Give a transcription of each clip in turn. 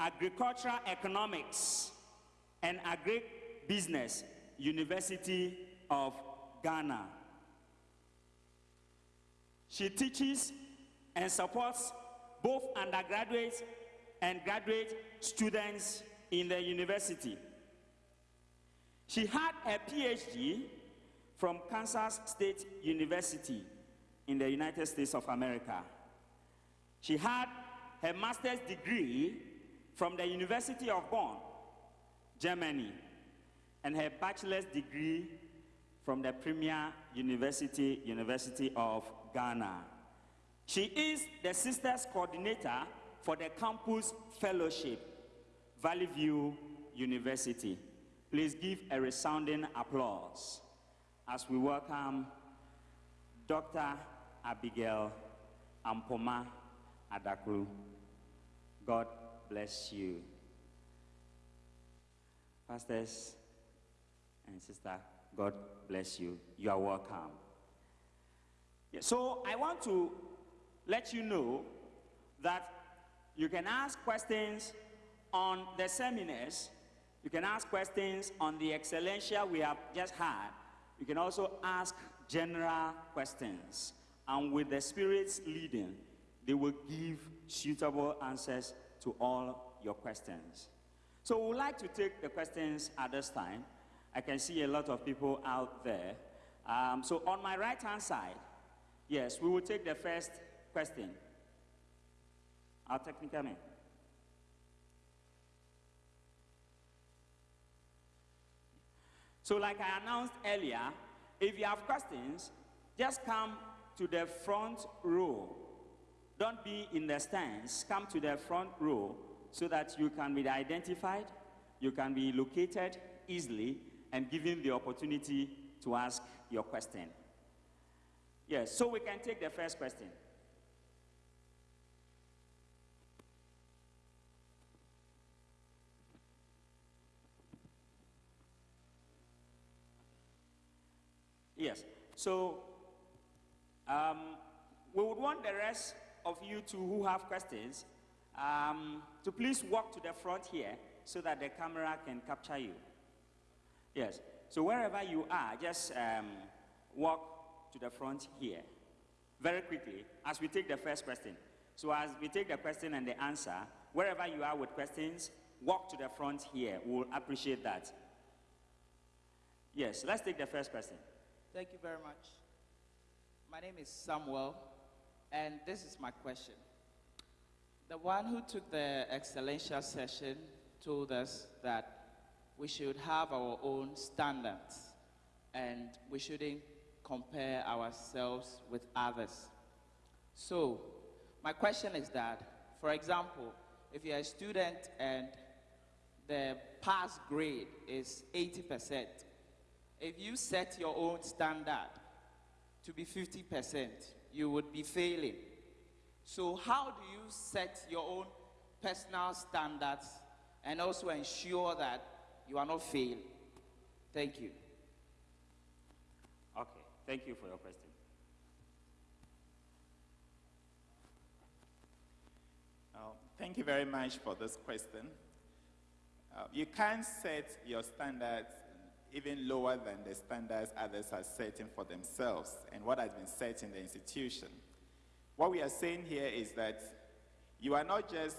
Agricultural Economics and Agribusiness, University of Ghana. She teaches and supports both undergraduate and graduate students in the university. She had a PhD from Kansas State University in the United States of America. She had her master's degree from the University of Bonn, Germany, and her bachelor's degree from the Premier University, University of Ghana. She is the Sisters Coordinator for the Campus Fellowship, Valley View University. Please give a resounding applause as we welcome Dr. Abigail Ampoma Adaklu. God bless you. Pastors and sister, God bless you. You are welcome. So I want to let you know that you can ask questions on the seminars, you can ask questions on the excellencia we have just had, you can also ask general questions. And with the Spirit's leading, they will give suitable answers to all your questions. So we would like to take the questions at this time. I can see a lot of people out there. Um, so on my right-hand side, yes, we will take the first question. Our technical man. So like I announced earlier, if you have questions, just come to the front row. Don't be in the stands. Come to the front row so that you can be identified, you can be located easily, and given the opportunity to ask your question. Yes, so we can take the first question. Yes. So um, we would want the rest of you two who have questions um, to please walk to the front here so that the camera can capture you. Yes. So wherever you are, just um, walk to the front here very quickly as we take the first question. So as we take the question and the answer, wherever you are with questions, walk to the front here. We'll appreciate that. Yes, let's take the first question. Thank you very much. My name is Samuel, and this is my question. The one who took the excellential session told us that we should have our own standards and we shouldn't compare ourselves with others. So, my question is that, for example, if you're a student and the pass grade is 80%, if you set your own standard to be 50%, you would be failing. So how do you set your own personal standards and also ensure that you are not failing? Thank you. Okay, thank you for your question. Thank you very much for this question. Uh, you can't set your standards even lower than the standards others are setting for themselves and what has been set in the institution. What we are saying here is that you are not just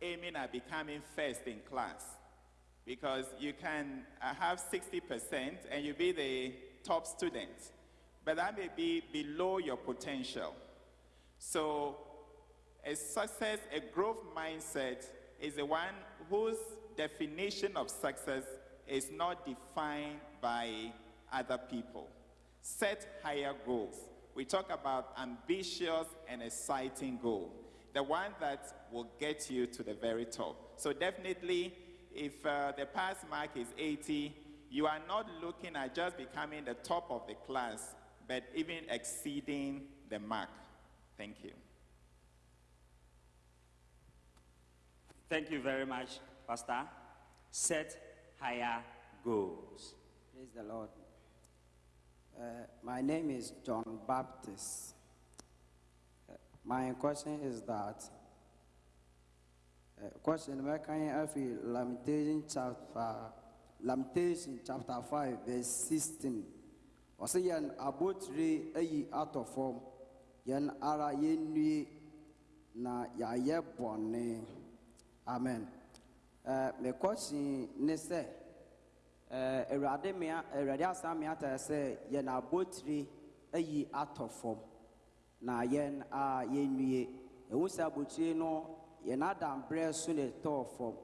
aiming at becoming first in class, because you can uh, have 60% and you be the top student, but that may be below your potential. So a success, a growth mindset is the one whose definition of success is not defined by other people. Set higher goals. We talk about ambitious and exciting goal, the one that will get you to the very top. So definitely, if uh, the pass mark is 80, you are not looking at just becoming the top of the class, but even exceeding the mark. Thank you. Thank you very much, Pastor. Set higher. Praise the Lord. Uh, my name is John Baptist. Uh, my question is that Uh, question mɛkan afei lamentation chapter lamentation chapter five verse sixteen ɔsɛ yɛn abotire ayi atɔ fam yɛn ara yɛnnue na yɛayɛ bɔne amen me question ne sɛ uh, awurade mea awurade asan mea ta sɛ yɛn abotire ayi atɔ fam na yɛn a yɛnnue. Ɛhu sɛ abotire no yɛn adamberɛ so ne tɔɔ fam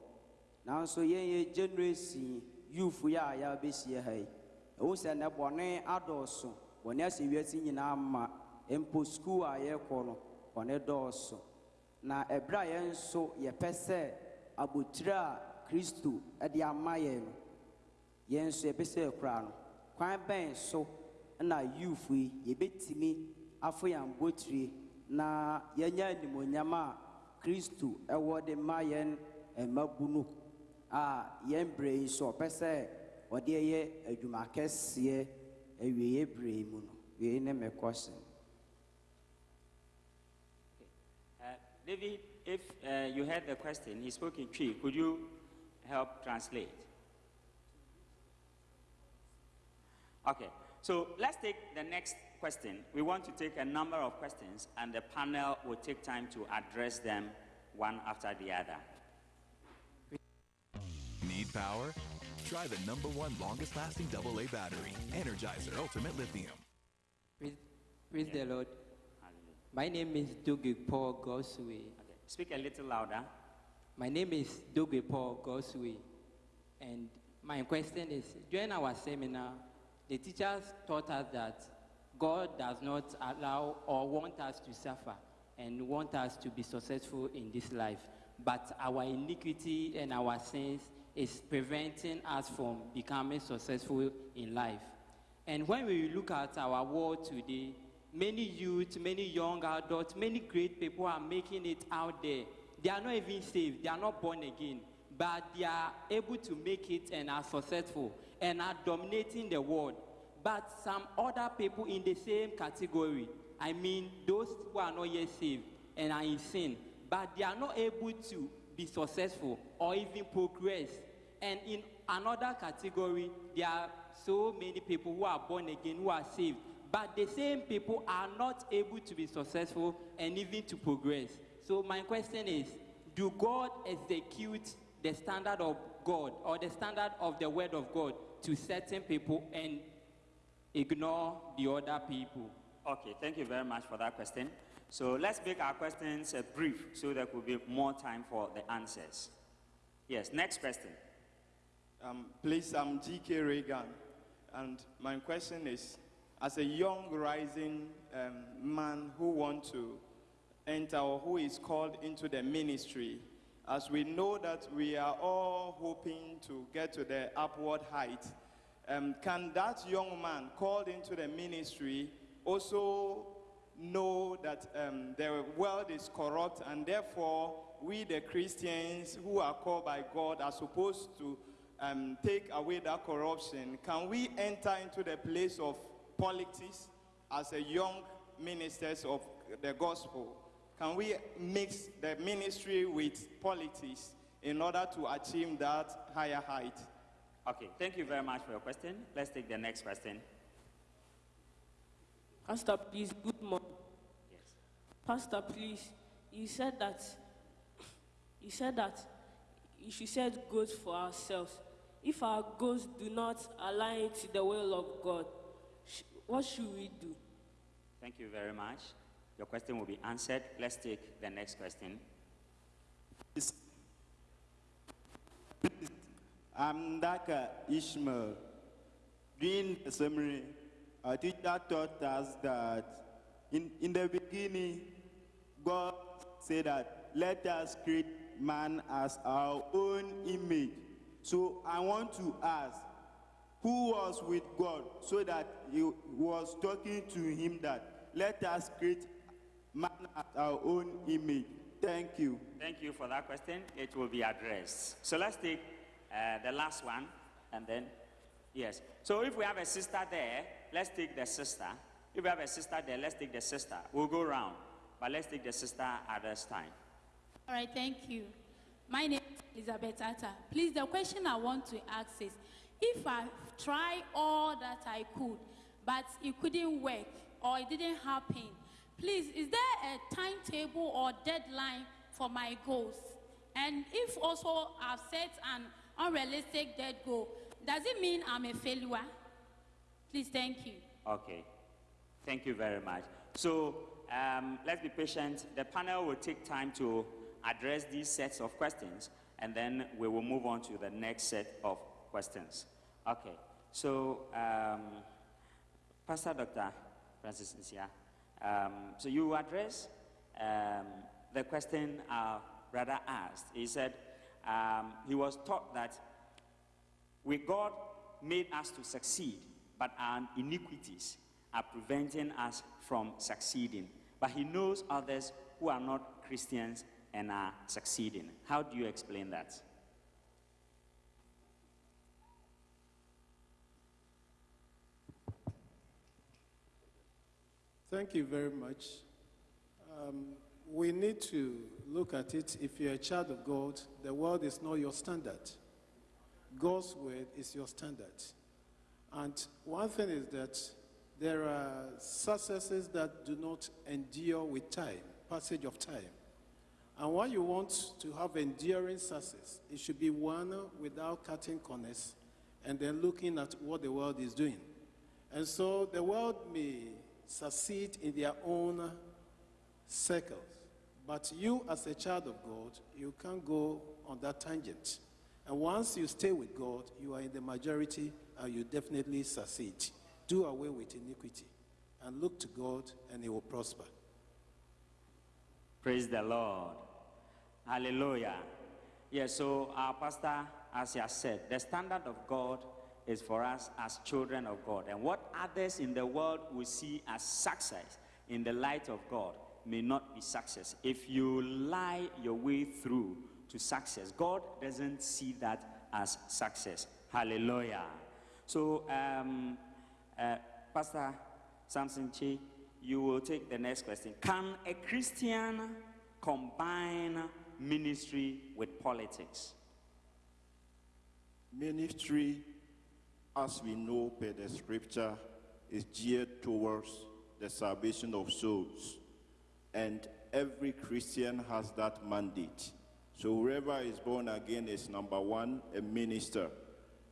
nanso yɛn yɛ generation youth yi a yɛabɛhyia ha yi. Ɛhu sɛ nɛ bɔne adɔɔso bɔne ahyɛ wiase nyinaa ma mpo skuul a yɛrekɔ no bɔne dɔɔso. Na ɛberɛ a yɛn nso yɛpɛ sɛ abotire a kristo de ama yɛn no yɛn nso yɛpɛ sɛ yɛkora no. Kwan bɛn so na youth yi yɛbɛtumi afo yɛn abotire na yɛnya animonyam a kristo ɛwɔ de ma yɛn mmabunu a yɛn berɛ yi so ɔpɛ sɛ ɔde yɛ adwuma kɛseɛ awieeɛ berɛ yi mu no. Wei ne me question Uh, David, if uh, you heard the question, he spoke in Twi. Could you help translate? Okay, so let's take the next question. We want to take a number of questions, and the panel will take time to address them one after the other. Need power? Try the number one longest lasting AA battery, Energizer Ultimate Lithium. Praise, praise the Lord. My name is Doge Paul Gosway. Speak a little louder. My name is Doge Paul Gosway. And my question is during our seminar, the teachers taught us that God does not allow or want us to suffer and want us to be successful in this life. But our iniquity and our sins is preventing us from becoming successful in life. And when we look at our world today, many youth, many young adults, many great people are making it out there. They are not even saved, they are not born again, but they are able to make it and are successful and are dominating the world. But some other people in the same category, I mean, those who are not yet saved and are in sin, but they are not able to be successful or even progress. And in another category, there are so many people who are born again, who are saved, but the same people are not able to be successful and even to progress. So, my question is Do God execute the standard of God or the standard of the Word of God to certain people and ignore the other people? Okay, thank you very much for that question. So let's make our questions uh, brief so there could be more time for the answers. Yes, next question. Um, please, I'm G.K. Reagan, and my question is, as a young rising um, man who want to enter or who is called into the ministry, as we know that we are all hoping to get to the upward height, um, can that young man called into the ministry also know that um, the world is corrupt and therefore we the Christians who are called by God are supposed to um, take away that corruption. Can we enter into the place of politics as a young ministers of the gospel? Can we mix the ministry with politics in order to achieve that higher height? Okay, thank you very much for your question. Let's take the next question. Pastor, please, good morning. Yes. Pastor, please, you said that you said that you should set goals for ourselves. If our goals do not align to the will of God, sh- what should we do? Thank you very much. Your question will be answered. Let's take the next question. I'm Daka Ishmael. During the summary, our teacher taught us that in, in the beginning, God said that let us create man as our own image. So I want to ask, who was with God so that he was talking to him that let us create man as our own image? Thank you. Thank you for that question. It will be addressed. So let's take uh, the last one and then, yes. So if we have a sister there, let's take the sister. If we have a sister there, let's take the sister. We'll go round, but let's take the sister at this time. All right, thank you. My name is Elizabeth Atta. Please, the question I want to ask is if I try all that I could, but it couldn't work or it didn't happen, please, is there a timetable or deadline for my goals? And if also I've set an unrealistic dead goal, does it mean I'm a failure? Please, thank you. Okay. Thank you very much. So um, let's be patient. The panel will take time to address these sets of questions, and then we will move on to the next set of questions. Okay. So, um, Pastor Dr. Francis Nsia, um, so you address um, the question our brother asked. He said um, he was taught that with God made us to succeed, but our iniquities are preventing us from succeeding. But he knows others who are not Christians and are succeeding. How do you explain that? Thank you very much. Um, we need to look at it. If you're a child of God, the world is not your standard. God's word is your standard. And one thing is that there are successes that do not endure with time, passage of time. And when you want to have enduring success, it should be one without cutting corners and then looking at what the world is doing. And so the world may succeed in their own circles, but you, as a child of God, you can't go on that tangent. And once you stay with God, you are in the majority and you definitely succeed. Do away with iniquity and look to God, and He will prosper. Praise the Lord. Hallelujah. Yes, so our pastor, as he has said, the standard of God is for us as children of God. And what others in the world will see as success in the light of God may not be success. If you lie your way through to success, God doesn't see that as success. Hallelujah. So, um, uh, Pastor Samson Chi, you will take the next question. Can a Christian combine ministry with politics? Ministry, as we know per the scripture, is geared towards the salvation of souls. And every Christian has that mandate. So whoever is born again is number one, a minister.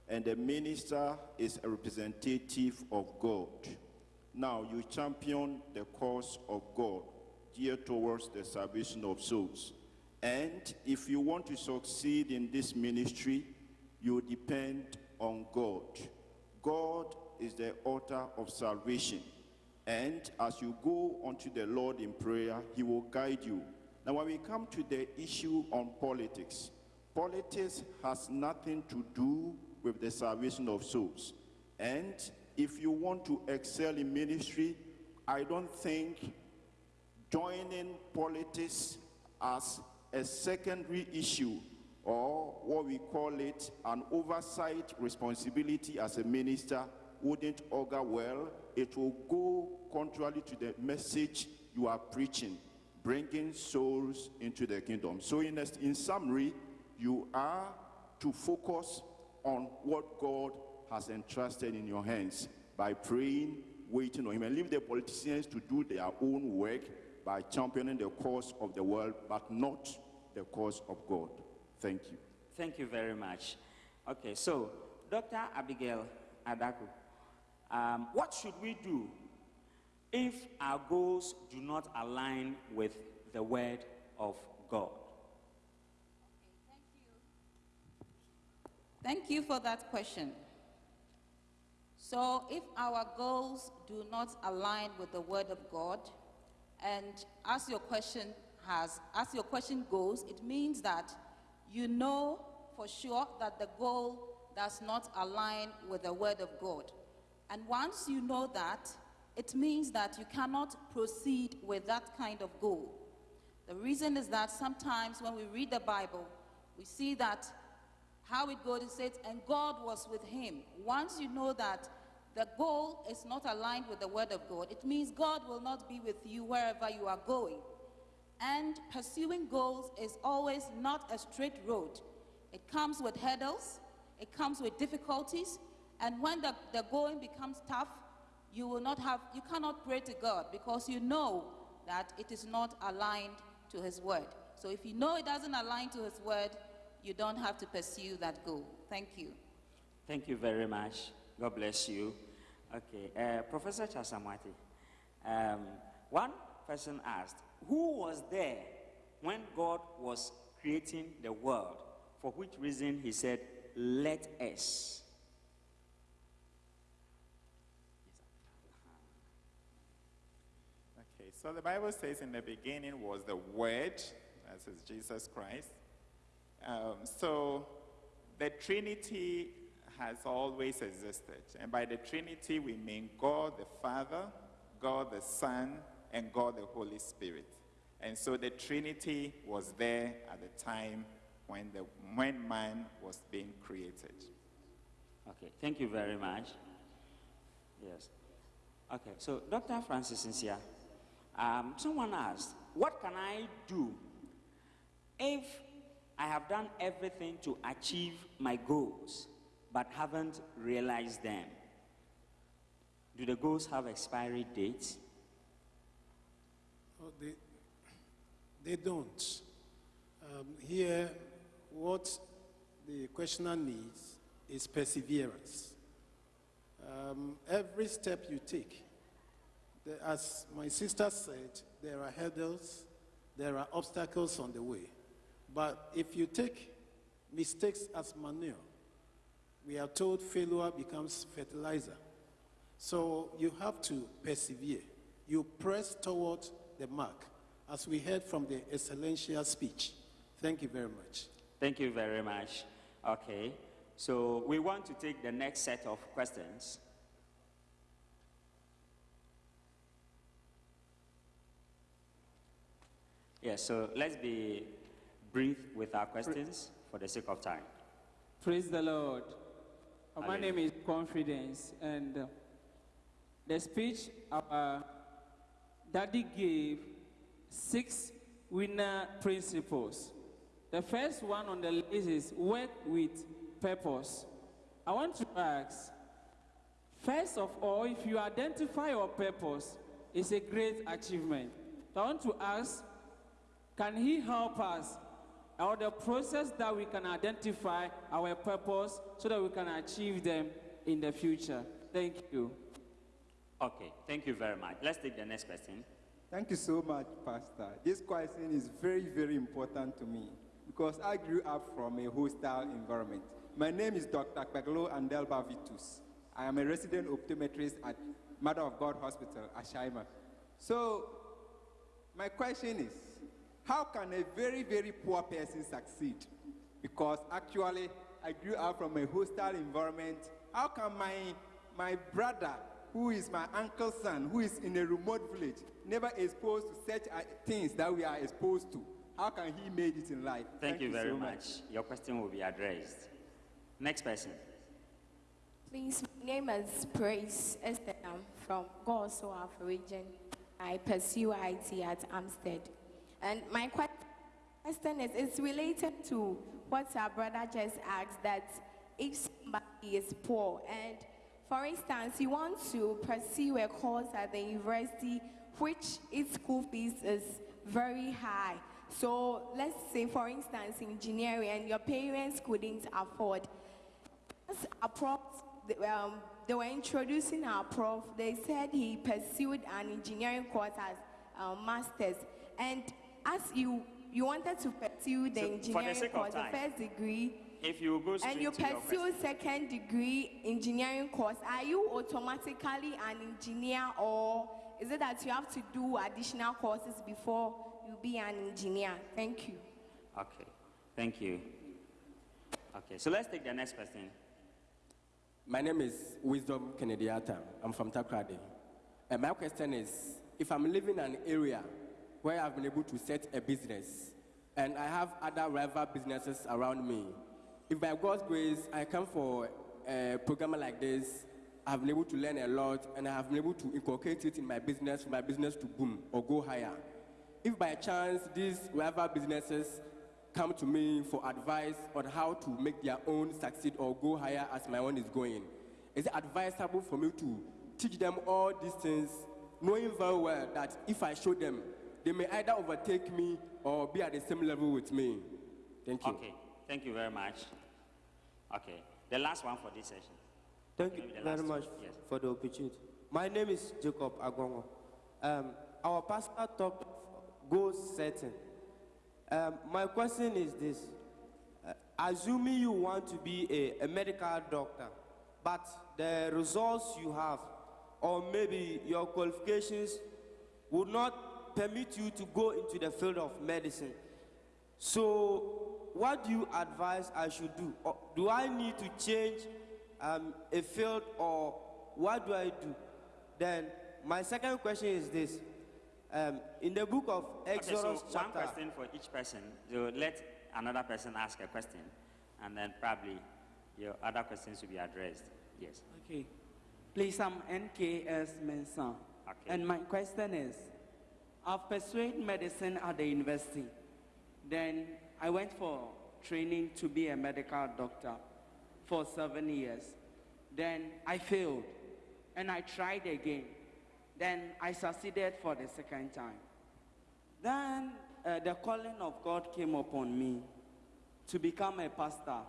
And a minister is a representative of God. Now you champion the cause of God, geared towards the salvation of souls. And if you want to succeed in this ministry, you depend on God. God is the author of salvation. And as you go unto the Lord in prayer, He will guide you. Now, when we come to the issue on politics, politics has nothing to do with the salvation of souls. And if you want to excel in ministry, I don't think joining politics as a secondary issue or what we call it an oversight responsibility as a minister wouldn't augur well. It will go contrary to the message you are preaching, bringing souls into the kingdom. So, in, in summary, you are to focus on what God has entrusted in your hands by praying, waiting on Him, and leave the politicians to do their own work by championing the cause of the world, but not the cause of God. Thank you. Thank you very much. Okay, so Dr. Abigail Adaku, um, what should we do if our goals do not align with the word of God? Okay, thank you. Thank you for that question. So, if our goals do not align with the Word of God, and as your question has, as your question goes, it means that you know for sure that the goal does not align with the Word of God. And once you know that, it means that you cannot proceed with that kind of goal. The reason is that sometimes when we read the Bible, we see that how it goes, it says, and God was with him. Once you know that the goal is not aligned with the word of God, it means God will not be with you wherever you are going. And pursuing goals is always not a straight road. It comes with hurdles, it comes with difficulties, and when the, the going becomes tough, you will not have, you cannot pray to God because you know that it is not aligned to His word. So if you know it doesn't align to His word, you don't have to pursue that goal. Thank you. Thank you very much. God bless you. Okay, uh, Professor Chasamwati, um, one person asked, Who was there when God was creating the world? For which reason he said, Let us. Okay, so the Bible says in the beginning was the Word, that is Jesus Christ. Um, so the Trinity has always existed. And by the Trinity, we mean God the Father, God the Son, and God the Holy Spirit. And so the Trinity was there at the time when, the, when man was being created. Okay, thank you very much. Yes. Okay, so Dr. Francis Sincere, um, someone asked, What can I do if I have done everything to achieve my goals but haven't realized them? Do the goals have expiry dates? They, they don't. Um, here, what the questioner needs is perseverance. Um, every step you take, as my sister said, there are hurdles, there are obstacles on the way. But if you take mistakes as manure, we are told failure becomes fertilizer. So you have to persevere. You press toward the mark, as we heard from the excellential speech. Thank you very much. Thank you very much. Okay, so we want to take the next set of questions. Yes, so let's be brief with our questions for the sake of time. Praise the Lord. My Hallelujah. name is Confidence, and uh, the speech our daddy gave six winner principles. The first one on the list is work with purpose. I want to ask, first of all, if you identify your purpose, it's a great achievement. I want to ask, can he help us or the process that we can identify our purpose so that we can achieve them in the future? Thank you. Okay, thank you very much. Let's take the next question. Thank you so much, Pastor. This question is very, very important to me because I grew up from a hostile environment. My name is Dr. Peglo Andelba Vitus. I am a resident optometrist at Mother of God Hospital, Ashaiman. So, my question is how can a very, very poor person succeed? Because actually, I grew up from a hostile environment. How can my, my brother, who is my uncle's son, who is in a remote village, never exposed to such things that we are exposed to, how can he make it in life? Thank, you very so much. Your question will be addressed. Next person. Please, my name is Praise Esther. I'm from Goso Alpha region. I pursue IT at Amstead. And my question is, it's related to what our brother just asked, that if somebody is poor and, for instance, you want to pursue a course at the university which its school fees is very high. So let's say, for instance, engineering, and your parents couldn't afford as a prof, they, um, they were introducing our prof. They said he pursued an engineering course as um, master's, and as you you wanted to pursue the So, for the engineering sake course, the first degree, If you go straight and you pursue question. second degree engineering course, are you automatically an engineer, or is it that you have to do additional courses before you be an engineer? Thank you. Okay, thank you. Okay, so let's take the next question. My name is Wisdom Kennedy Atta. I'm from Takoradi. And my question is if I'm living in an area where I've been able to set a business and I have other rival businesses around me, if by God's grace I come for a program like this, I've been able to learn a lot and I have been able to inculcate it in my business for my business to boom or go higher. if by chance these whatever businesses come to me for advice on how to make their own succeed or go higher as my own is going, is it advisable for me to teach them all these things, knowing very well that if I show them, they may either overtake me or be at the same level with me? Thank you. Okay, thank you very much. Okay, the last one for this session. Thank you very much yes. for the opportunity. My name is Jacob Agongo. Um, our pastor talked goal setting. Um, my question is this. Uh, assuming you want to be a, a medical doctor, but the results you have, or maybe your qualifications, would not permit you to go into the field of medicine. So, what do you advise I should do? Or do I need to change um, a field, or what do I do? Then, my second question is this. Um, in the book of Exodus, okay, so chapter one question for each person. So let another person ask a question, and then probably your other questions will be addressed. Yes. Okay. Please, I'm NKS Mensah. Okay. And my question is, I've pursued medicine at the university. Then I went for training to be a medical doctor for seven years. Then I failed, and I tried again. Then I succeeded for the second time. Then uh, the calling of God came upon me to become a pastor.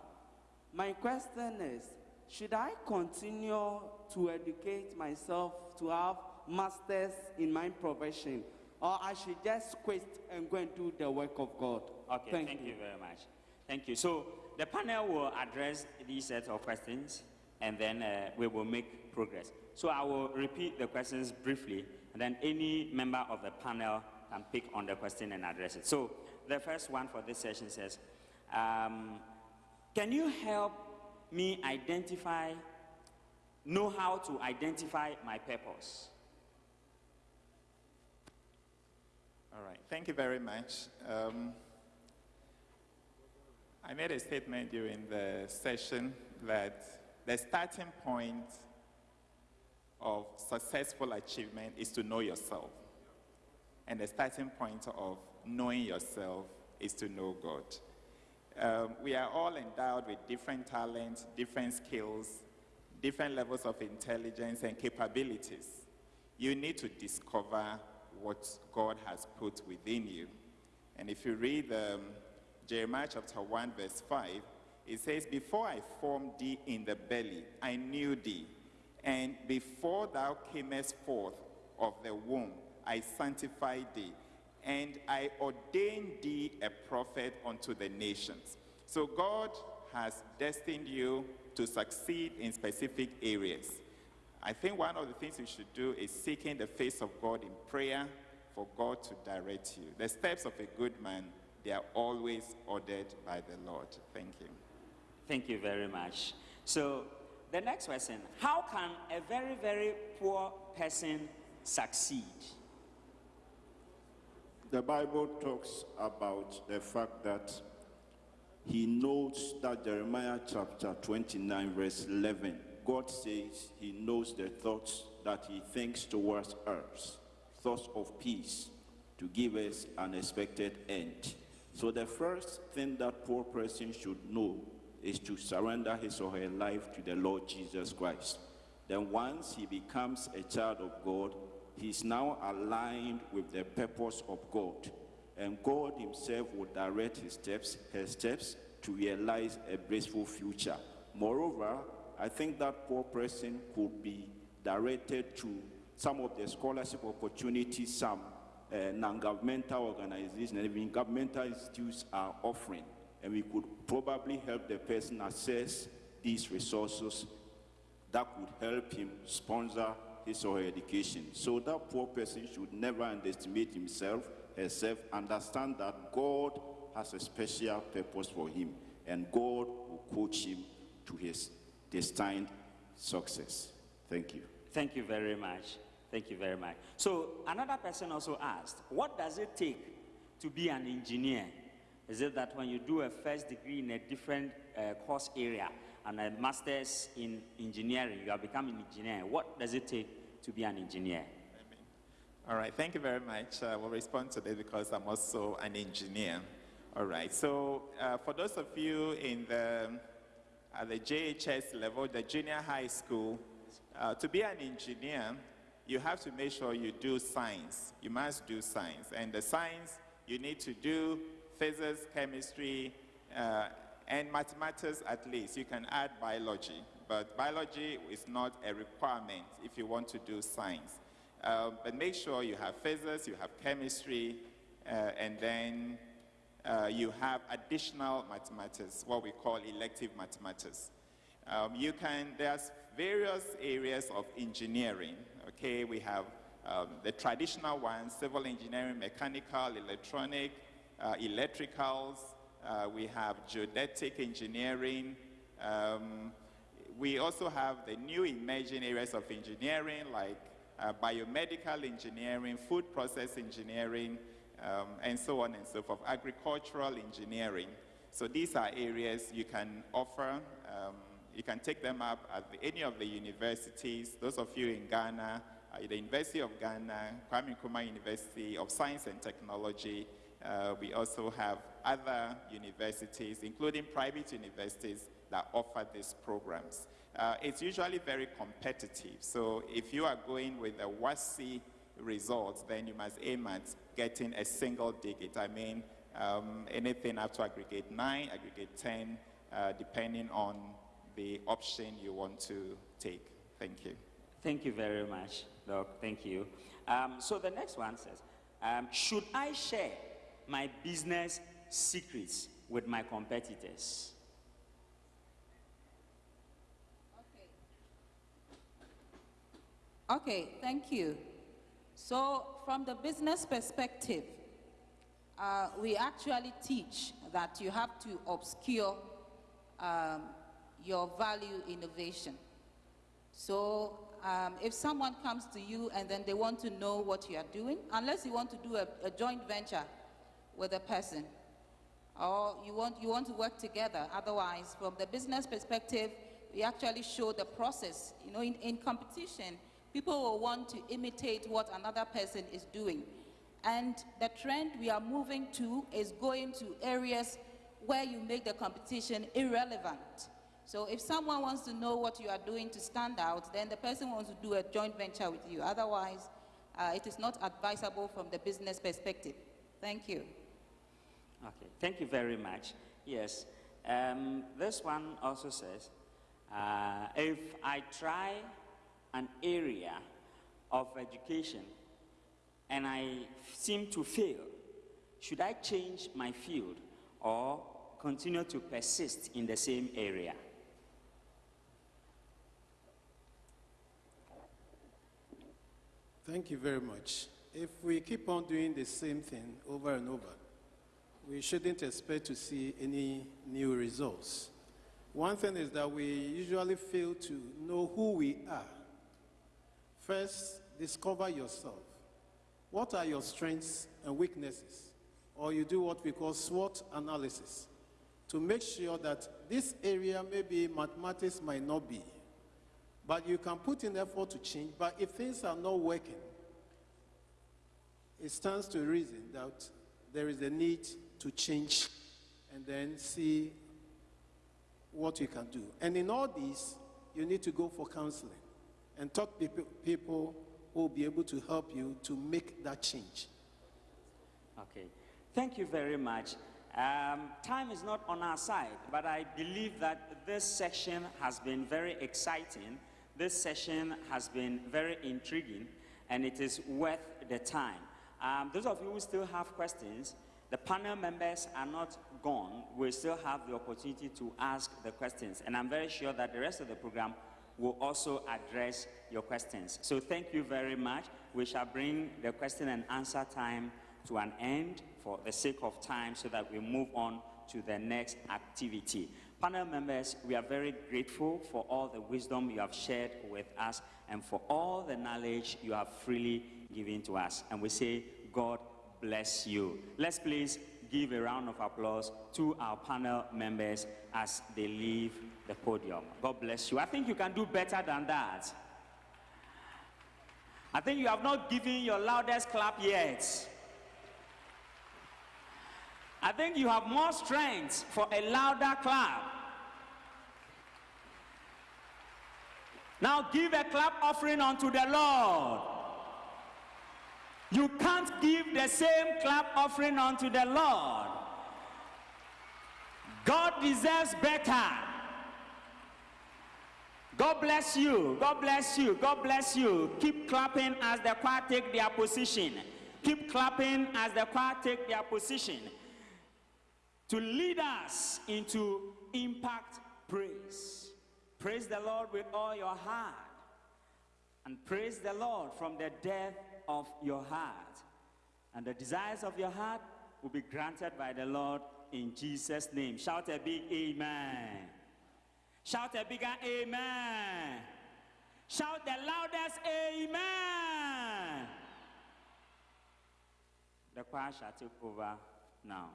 My question is should I continue to educate myself to have masters in my profession, or I should just quit and go and do the work of God? Okay, thank, you. very much. Thank you. So the panel will address these set of questions and then uh, we will make progress. So I will repeat the questions briefly and then any member of the panel can pick on the question and address it. So the first one for this session says, um, can you help me identify, know how to identify my purpose? All right, thank you very much. Um, I made a statement during the session that the starting point of successful achievement is to know yourself. And the starting point of knowing yourself is to know God. Um, we are all endowed with different talents, different skills, different levels of intelligence and capabilities. You need to discover what God has put within you. And if you read um, Jeremiah chapter 1, verse 5, it says, Before I formed thee in the belly, I knew thee. And before thou camest forth of the womb, I sanctified thee. And I ordained thee a prophet unto the nations. So God has destined you to succeed in specific areas. I think one of the things you should do is seeking the face of God in prayer for God to direct you. The steps of a good man, they are always ordered by the Lord. Thank you. Thank you very much. So, the next question How can a very, very poor person succeed? The Bible talks about the fact that he notes that Jeremiah chapter 29, verse 11, God says he knows the thoughts that he thinks towards us, thoughts of peace, to give us an expected end. So the first thing that poor person should know is to surrender his or her life to the Lord Jesus Christ. Then once he becomes a child of God, he's now aligned with the purpose of God. And God himself will direct his steps, her steps, to realize a blissful future. Moreover, I think that poor person could be directed to some of the scholarship opportunities some uh, non-governmental organizations and even governmental institutes are offering. And we could probably help the person access these resources that could help him sponsor his or her education. So that poor person should never underestimate himself, herself, understand that God has a special purpose for him, and God will coach him to his destined success. Thank you. Thank you very much. Thank you very much. So, another person also asked, What does it take to be an engineer? Is it that when you do a first degree in a different uh, course area and a master's in engineering, you have become an engineer? What does it take to be an engineer? All right, thank you very much. I will respond to this because I'm also an engineer. All right, so uh, for those of you in the, at the JHS level, the junior high school, uh, to be an engineer, you have to make sure you do science. You must do science. And the science, you need to do physics, chemistry, uh, and mathematics at least. You can add biology, but biology is not a requirement if you want to do science. Uh, but make sure you have physics, you have chemistry, uh, and then uh, you have additional mathematics, what we call elective mathematics. Um, you can, there's various areas of engineering, okay? We have um, the traditional ones, civil engineering, mechanical, electronic, uh, electricals, uh, we have geodetic engineering, um, we also have the new emerging areas of engineering like uh, biomedical engineering, food process engineering, um, and so on and so forth, agricultural engineering. So these are areas you can offer. Um, you can take them up at the, any of the universities. Those of you in Ghana, uh, the University of Ghana, Kwame Nkrumah University of Science and Technology. Uh, we also have other universities, including private universities, that offer these programs. Uh, it's usually very competitive. So if you are going with a WASSCE results, then you must aim at getting a single digit. I mean, um, anything up to aggregate 9, aggregate 10, uh, depending on the option you want to take. Thank you. Thank you very much, Doc. Thank you. Um, so the next one says, um, should I share my business secrets with my competitors? Okay, thank you. So, from the business perspective, uh, we actually teach that you have to obscure um, your value innovation. So, um, if someone comes to you and then they want to know what you are doing, unless you want to do a, a joint venture with a person, or you want, you want to work together, otherwise, from the business perspective, we actually show the process. You know, in, in competition, People will want to imitate what another person is doing. And the trend we are moving to is going to areas where you make the competition irrelevant. So if someone wants to know what you are doing to stand out, then the person wants to do a joint venture with you. Otherwise, uh, it is not advisable from the business perspective. Thank you. Okay, thank you very much. Yes, um, this one also says, uh, if I try an area of education and I seem to fail, should I change my field or continue to persist in the same area? Thank you very much. If we keep on doing the same thing over and over, we shouldn't expect to see any new results. One thing is that we usually fail to know who we are First, discover yourself. What are your strengths and weaknesses? Or you do what we call SWOT analysis to make sure that this area, maybe mathematics might not be, but you can put in effort to change. But if things are not working, it stands to reason that there is a need to change and then see what you can do. And in all this, you need to go for counseling and talk to people who will be able to help you to make that change. Okay. Thank you very much. Um, time is not on our side, but I believe that this session has been very exciting. This session has been very intriguing, and it is worth the time. Um, those of you who still have questions, the panel members are not gone. We still have the opportunity to ask the questions, and I'm very sure that the rest of the program will also address your questions. So thank you very much. We shall bring the question and answer time to an end for the sake of time so that we move on to the next activity. Panel members, we are very grateful for all the wisdom you have shared with us and for all the knowledge you have freely given to us. And we say, God bless you. Let's please give a round of applause to our panel members as they leave the podium. God bless you. I think you can do better than that. I think you have not given your loudest clap yet. I think you have more strength for a louder clap. Now give a clap offering unto the Lord. You can't give the same clap offering unto the Lord. God deserves better. God bless you. God bless you. God bless you. Keep clapping as the choir take their position. Keep clapping as the choir take their position to lead us into impact praise. Praise the Lord with all your heart. And praise the Lord from the depth of your heart. And the desires of your heart will be granted by the Lord in Jesus' name. Shout a big amen. Shout a bigger amen. Shout the loudest amen. The choir shall take over now.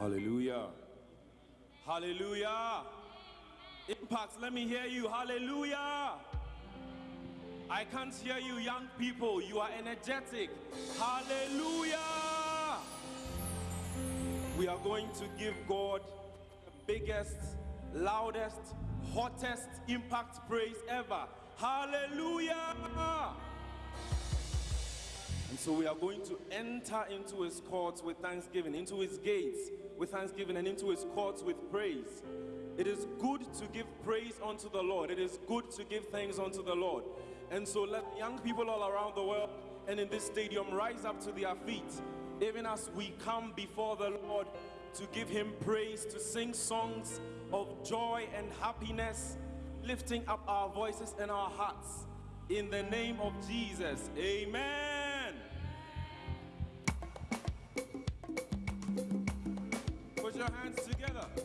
Hallelujah. Hallelujah. Impacts, let me hear you. Hallelujah. I can't hear you, young people. You are energetic. Hallelujah. We are going to give God the biggest, loudest, hottest impact praise ever. Hallelujah. So we are going to enter into his courts with thanksgiving, into his gates with thanksgiving, and into his courts with praise. It is good to give praise unto the Lord. It is good to give thanks unto the Lord. And so let young people all around the world and in this stadium rise up to their feet, even as we come before the Lord to give him praise, to sing songs of joy and happiness, lifting up our voices and our hearts. In the name of Jesus, amen. Your hands together.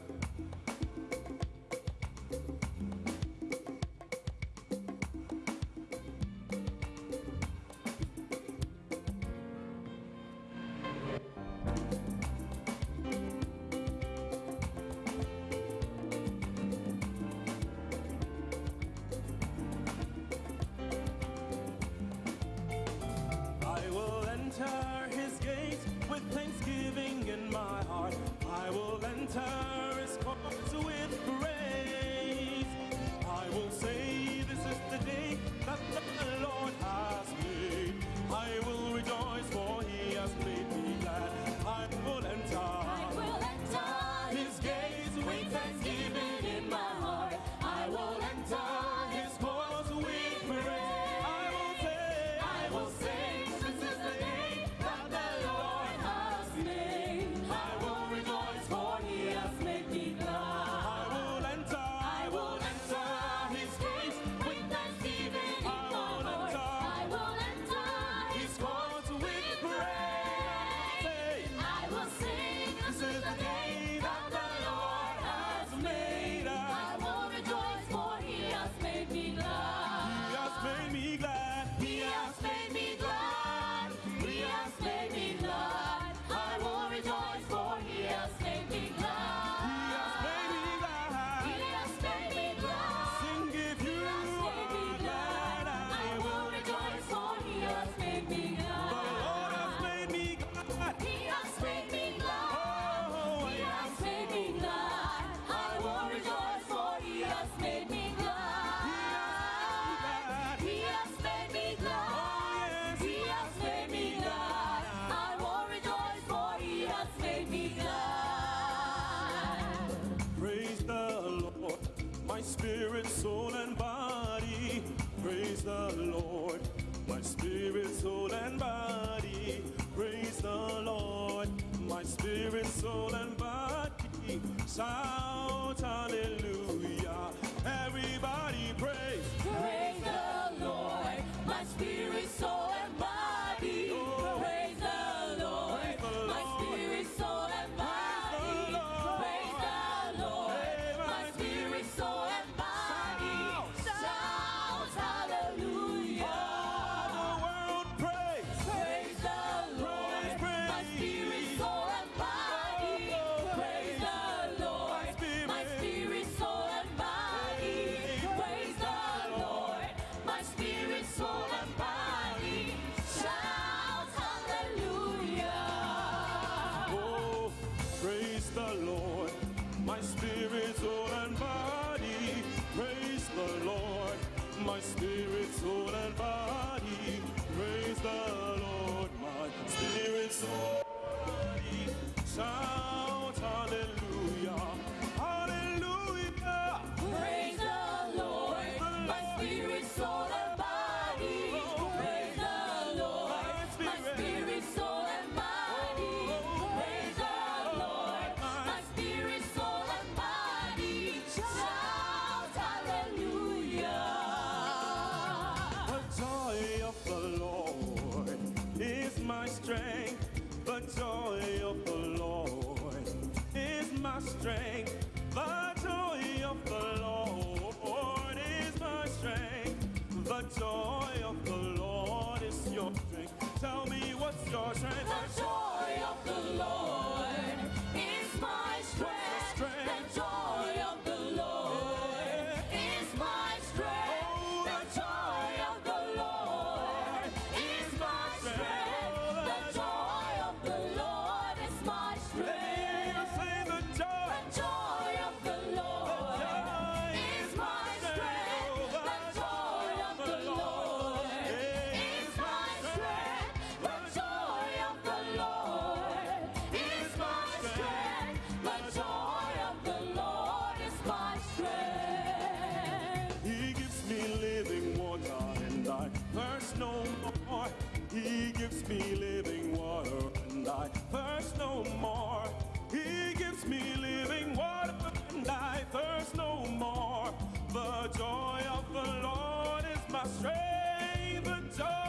Strength. The joy.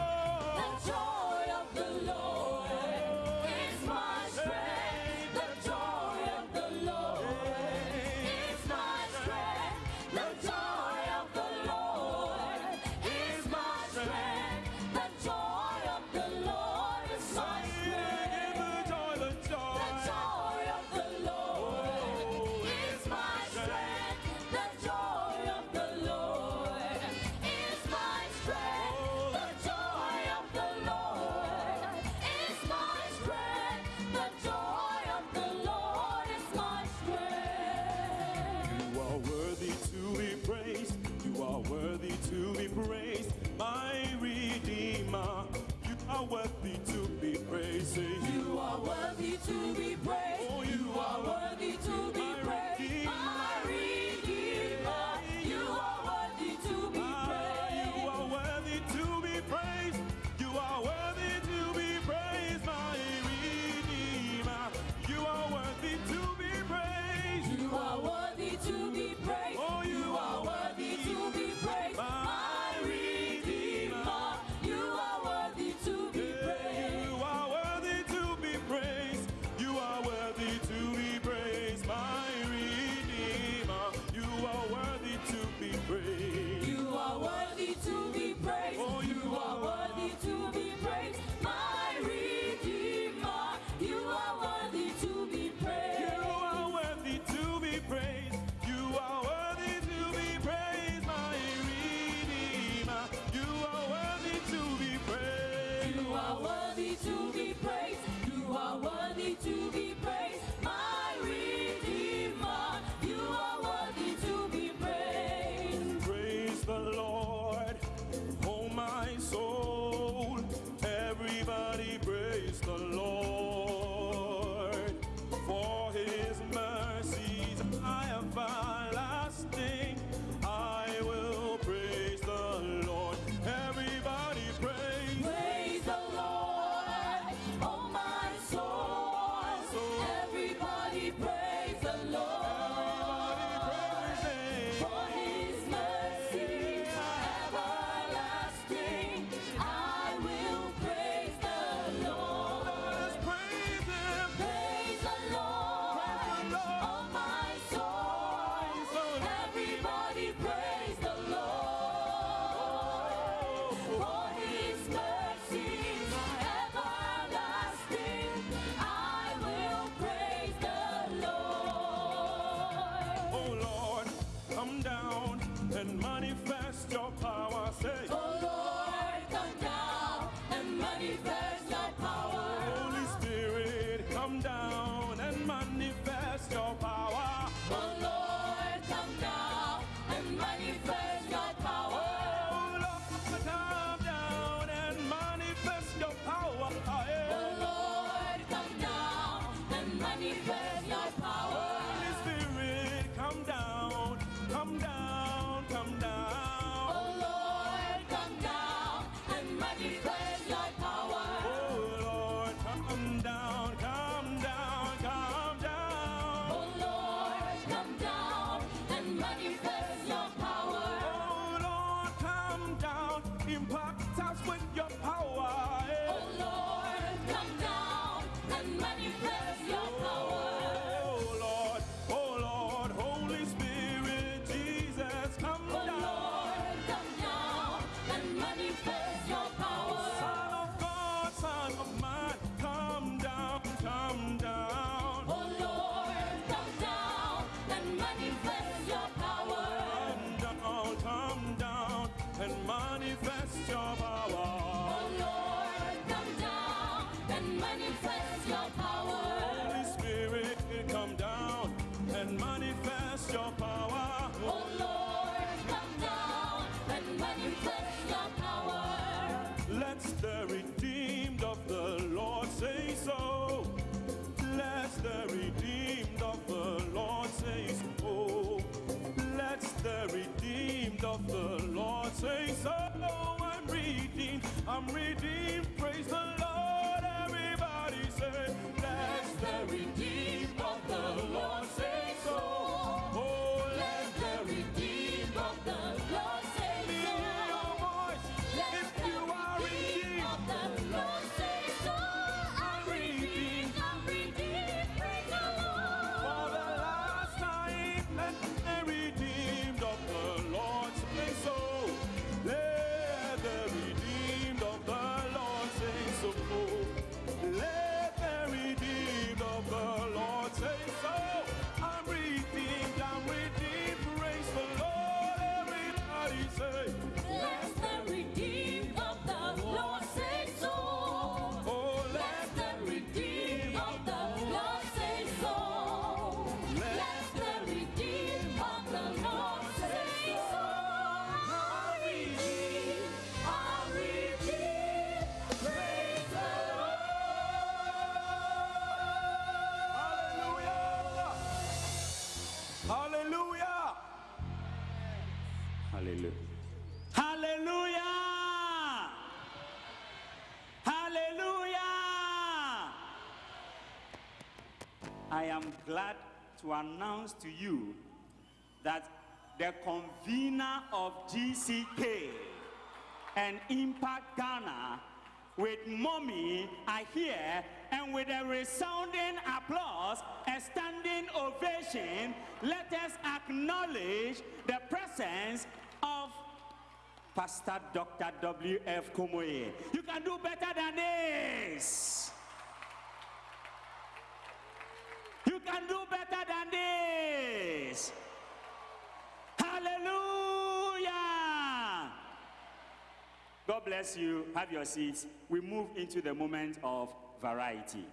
Am glad to announce to you that the convener of GCK and Impact Ghana with mommy are here and with a resounding applause, a standing ovation, let us acknowledge the presence of Pastor Dr. W.F. Kumuyi. You can do better than this. You can do better than this. Hallelujah. God bless you. Have your seats. We move into the moment of variety.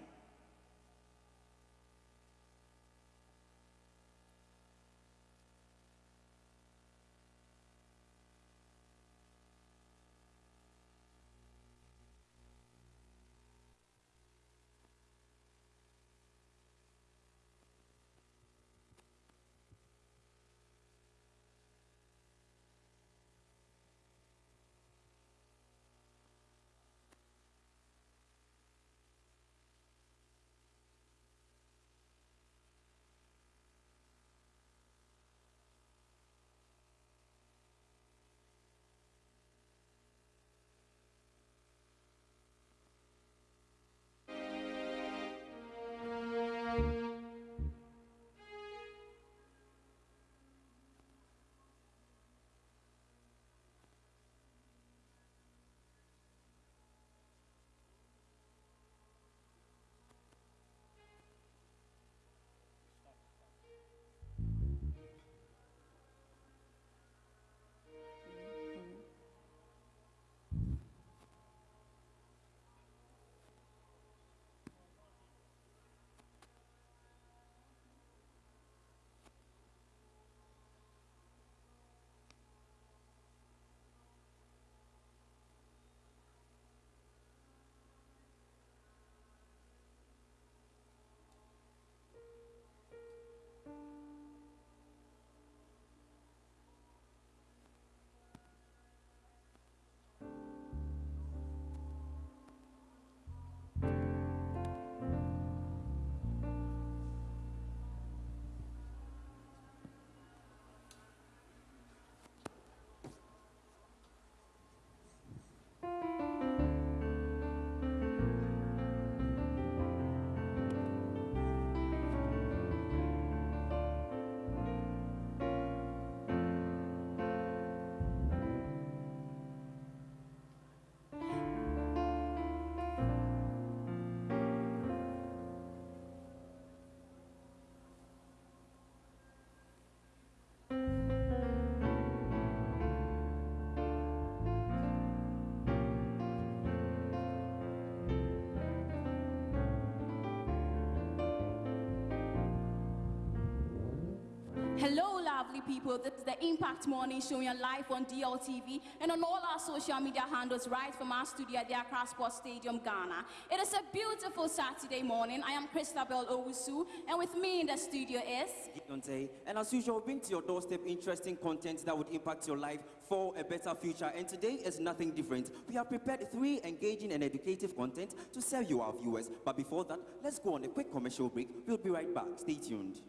Lovely people. This is the Impact Morning Show. You're live on DLTV and on all our social media handles right from our studio at the Accra Sports Stadium, Ghana. It is a beautiful Saturday morning. I am Christabel Owusu, and with me in the studio is. And as usual, bring to your doorstep interesting content that would impact your life for a better future. And today is nothing different. We have prepared three engaging and educative content to serve you, our viewers. But before that, let's go on a quick commercial break. We'll be right back. Stay tuned.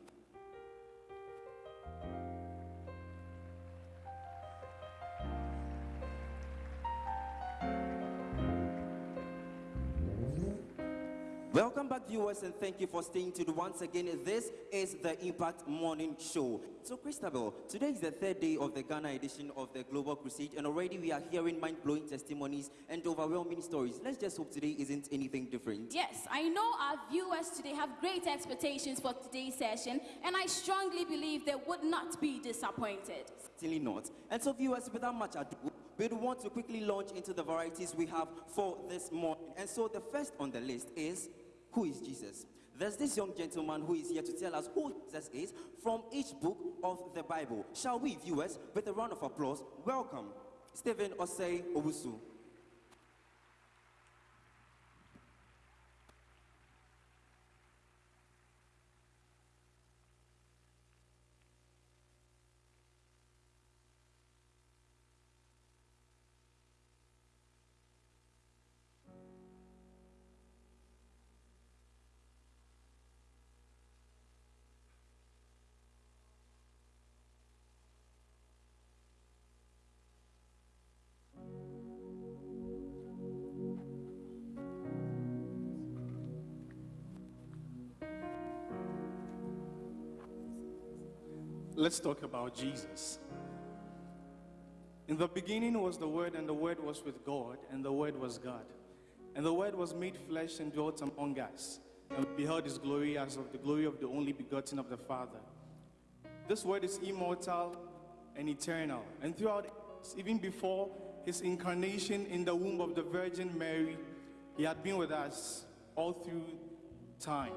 Welcome back, viewers, and thank you for staying tuned once again. This is the Impact Morning Show. So, Christabel, today is the third day of the Ghana edition of the Global Crusade, and already we are hearing mind blowing testimonies and overwhelming stories. Let's just hope today isn't anything different. Yes, I know our viewers today have great expectations for today's session, and I strongly believe they would not be disappointed. Certainly not. And so, viewers, without much ado, we want to quickly launch into the varieties we have for this morning. And so, the first on the list is Who is Jesus? There's this young gentleman who is here to tell us who Jesus is from each book of the Bible. Shall we, viewers, with a round of applause, welcome Stephen Osei Obusu. Let's talk about Jesus. In the beginning was the Word, and the Word was with God, and the Word was God. And the Word was made flesh and dwelt among us, and we beheld his glory as of the glory of the only begotten of the Father. This Word is immortal and eternal, and throughout, even before his incarnation in the womb of the Virgin Mary, he had been with us all through time.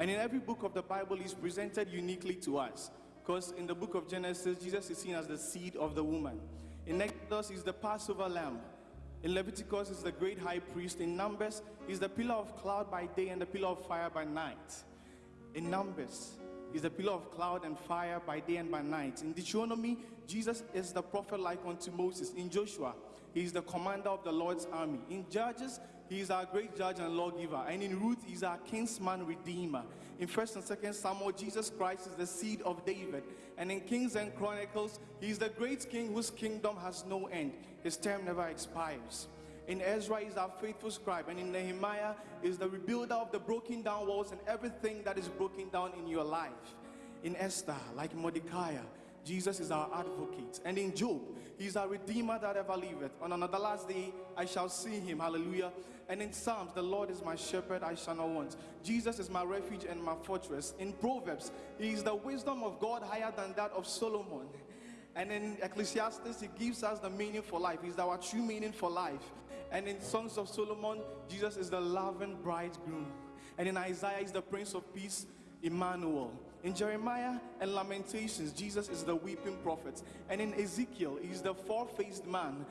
And in every book of the Bible, he's presented uniquely to us. Because in the book of Genesis, Jesus is seen as the seed of the woman. In Exodus, he's the Passover lamb. In Leviticus, he's the great high priest. In Numbers, he's the pillar of cloud by day and the pillar of fire by night. In Numbers, he's the pillar of cloud and fire by day and by night. In Deuteronomy, Jesus is the prophet like unto Moses. In Joshua, he is the commander of the Lord's army. In Judges, he is our great judge and lawgiver. And in Ruth, he is our kinsman redeemer. In 1st and 2nd Samuel, Jesus Christ is the seed of David. And in Kings and Chronicles, he is the great king whose kingdom has no end. His term never expires. In Ezra he is our faithful scribe, and in Nehemiah is the rebuilder of the broken down walls and everything that is broken down in your life. In Esther, like Mordecai, Jesus is our advocate. And in Job, he's our redeemer that ever liveth. On another last day, I shall see him. Hallelujah. And in Psalms, the Lord is my shepherd, I shall not want. Jesus is my refuge and my fortress. In Proverbs, he is the wisdom of God higher than that of Solomon. And in Ecclesiastes, he gives us the meaning for life. He's our true meaning for life. And in Songs of Solomon, Jesus is the loving bridegroom. And in Isaiah, he's the Prince of Peace, Emmanuel. In Jeremiah and Lamentations, Jesus is the weeping prophet. And in Ezekiel, he's the four faced man,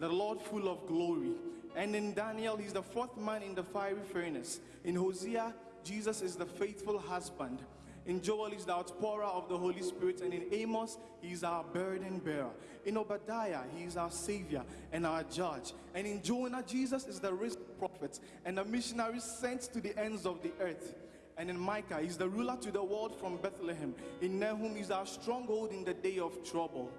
the Lord full of glory. And in Daniel, he's the fourth man in the fiery furnace. In Hosea, Jesus is the faithful husband. In Joel, he's the outpourer of the Holy Spirit. And in Amos, he's our burden bearer. In Obadiah, he is our savior and our judge. And in Jonah, Jesus is the risen prophet and the missionary sent to the ends of the earth. And in Micah, he's the ruler to the world from Bethlehem. In Nahum, he's our stronghold in the day of trouble.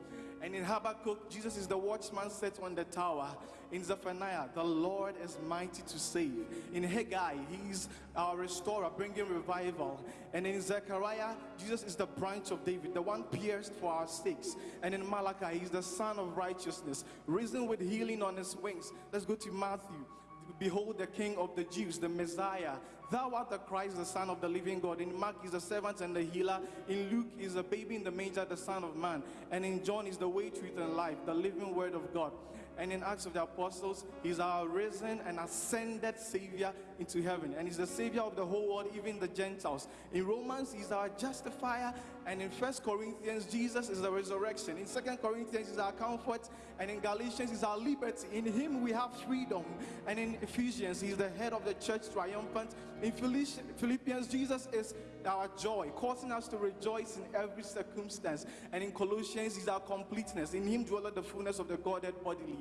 And in Habakkuk, Jesus is the watchman set on the tower. In Zephaniah, the Lord is mighty to save. In Haggai, he's our restorer, bringing revival. And in Zechariah, Jesus is the branch of David, the one pierced for our sakes. And in Malachi, he's the Sun of righteousness, risen with healing on his wings. Let's go to Matthew. Behold the King of the Jews, the Messiah. Thou art the Christ, the Son of the living God. In Mark, he's the servant and the healer. In Luke, he's a baby in the manger, the Son of Man. And in John, is the way, truth, and life, the living word of God. And in Acts of the Apostles, he's our risen and ascended Savior into heaven. And he's the Savior of the whole world, even the Gentiles. In Romans, he's our justifier. And in First Corinthians, Jesus is the resurrection. In Second Corinthians, he's our comfort. And in Galatians, he's our liberty. In him, we have freedom. And in Ephesians, he's the head of the church, triumphant. In Philippians, Jesus is our joy, causing us to rejoice in every circumstance. And in Colossians, is our completeness. In him dwelleth the fullness of the Godhead bodily.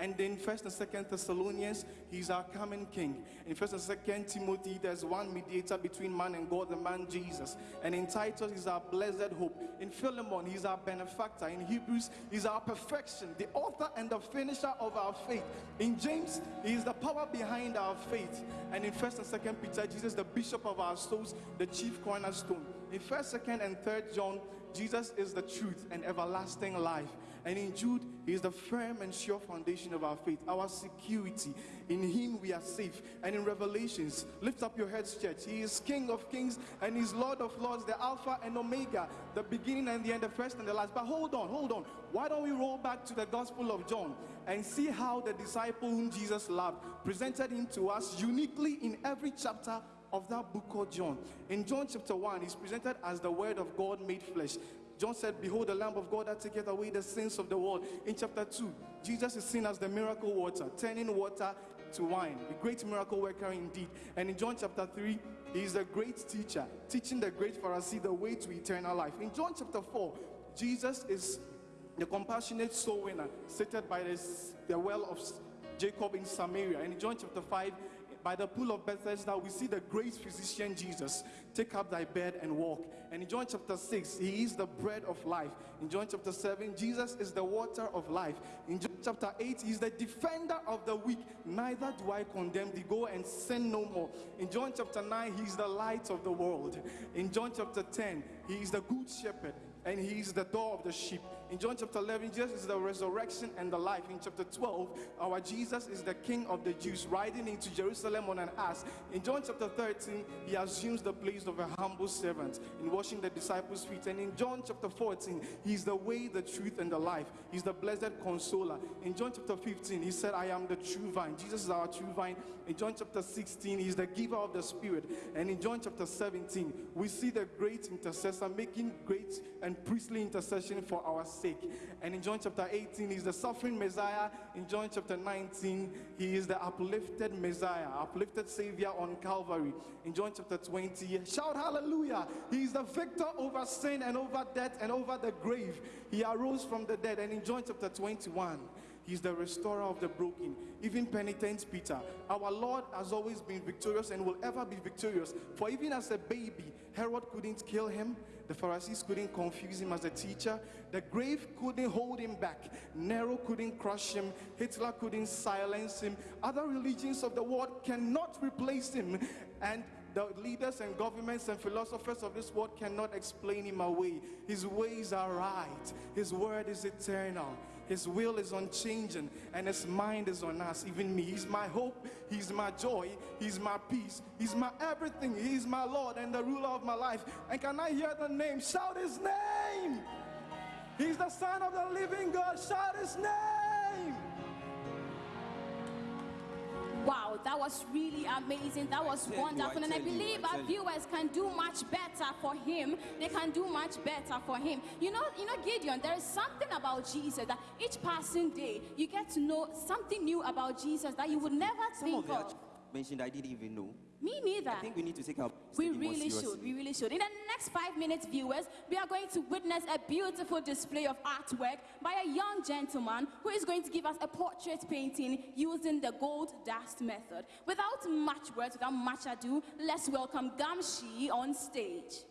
And in First and Second Thessalonians, he's our coming King. In First and Second Timothy, there's one mediator between man and God, the man Jesus. And in Titus, he's our blessed hope. In Philemon, he's our benefactor. In Hebrews, he's our perfection, the author and the finisher of our faith. In James, he is the power behind our faith. And in First and Second Peter, Jesus, the bishop of our souls, the chief cornerstone. In First, Second, and Third John, Jesus is the truth and everlasting life. And in Jude, he is the firm and sure foundation of our faith, our security. In him we are safe. And in Revelations, lift up your heads, church. He is King of kings and he's Lord of lords, the Alpha and Omega, the beginning and the end, the first and the last. But hold on, hold on. Why don't we roll back to the Gospel of John and see how the disciple whom Jesus loved presented him to us uniquely in every chapter of that book called John. In John chapter 1, he's presented as the Word of God made flesh. John said, Behold, the Lamb of God that taketh away the sins of the world. In chapter 2, Jesus is seen as the miracle water, turning water to wine, a great miracle worker indeed. And in John chapter 3, he is a great teacher, teaching the great Pharisee the way to eternal life. In John chapter 4, Jesus is the compassionate soul winner, seated by the, the well of Jacob in Samaria. And in John chapter 5, by the pool of Bethesda, we see the great physician Jesus take up thy bed and walk. And in John chapter 6, he is the bread of life. In John chapter 7, Jesus is the water of life. In John chapter 8, he's the defender of the weak. Neither do I condemn thee. Go and sin no more. In John chapter 9, he's the light of the world. In John chapter 10, he is the good shepherd and he is the door of the sheep. In John chapter 11, Jesus is the resurrection and the life. In chapter 12, our Jesus is the King of the Jews, riding into Jerusalem on an ass. In John chapter 13, he assumes the place of a humble servant in washing the disciples' feet. And in John chapter 14, he's the way, the truth, and the life. He's the blessed consoler. In John chapter 15, he said, I am the true vine. Jesus is our true vine. In John chapter 16, he's the giver of the Spirit. And in John chapter 17, we see the great intercessor making great and priestly intercession for our sake. And in John chapter 18, he's the suffering Messiah. In John chapter 19, he is the uplifted Messiah, uplifted Savior on Calvary. In John chapter 20, shout hallelujah. He is the victor over sin and over death and over the grave. He arose from the dead. And in John chapter 21, He's the restorer of the broken, even penitent Peter. Our Lord has always been victorious and will ever be victorious. For even as a baby, Herod couldn't kill him, the Pharisees couldn't confuse him as a teacher, the grave couldn't hold him back, Nero couldn't crush him, Hitler couldn't silence him, other religions of the world cannot replace him. And the leaders and governments and philosophers of this world cannot explain him away. His ways are right, his word is eternal. His will is unchanging and his mind is on us, even me. He's my hope, he's my joy, he's my peace, he's my everything. He's my Lord and the ruler of my life. And can I hear the name? Shout his name! He's the Son of the living God. Shout his name! That was really amazing. That was tell you, wonderful. I and I tell you, believe I our viewers can do much better for him. They can do much better for him. You know, you know, Gideon, there is something about Jesus that each passing day you get to know something new about Jesus that you would never Some of think of. actually mentioned I didn't even know. Me neither. I think we need to take our We really should. We really should. In the next five minutes, viewers, we are going to witness a beautiful display of artwork by a young gentleman who is going to give us a portrait painting using the gold dust method. Without much words, without much ado, let's welcome Gamshi on stage.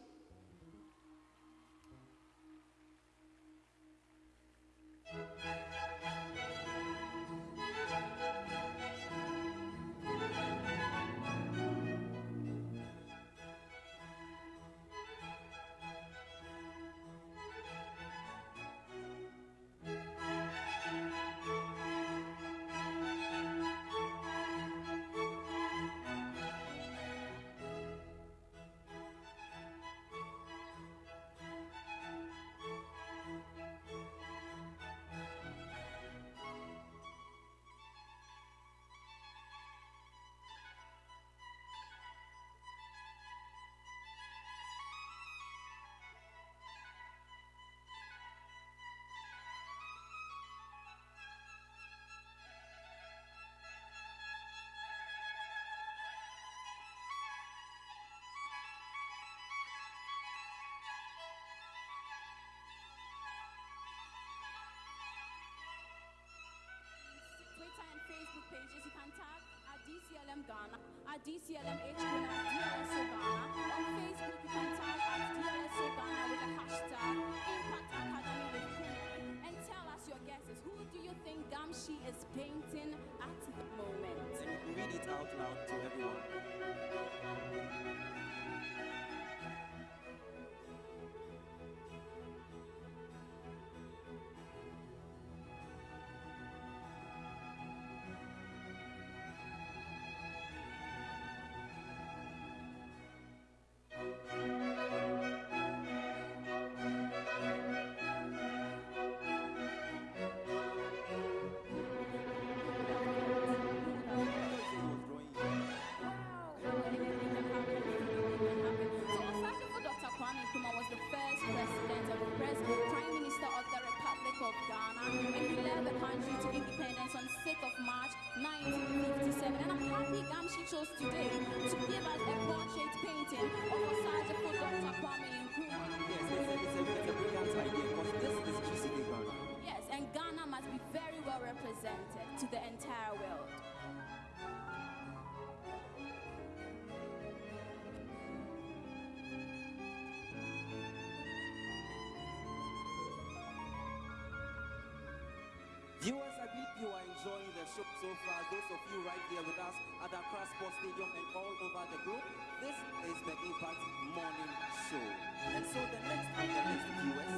DCLM Ghana, at DCLM HQ, and at DLSO Ghana. On Facebook, you can tag at DLSO Ghana with the hashtag Impact Academy with. And tell us your guesses. Who do you think Gamshi is painting at the moment? Read it out loud to everyone. hope you are enjoying the show so far. Those of you right here with us at the Sports Stadium and all over the globe, this is the Impact Morning Show. And so the next the US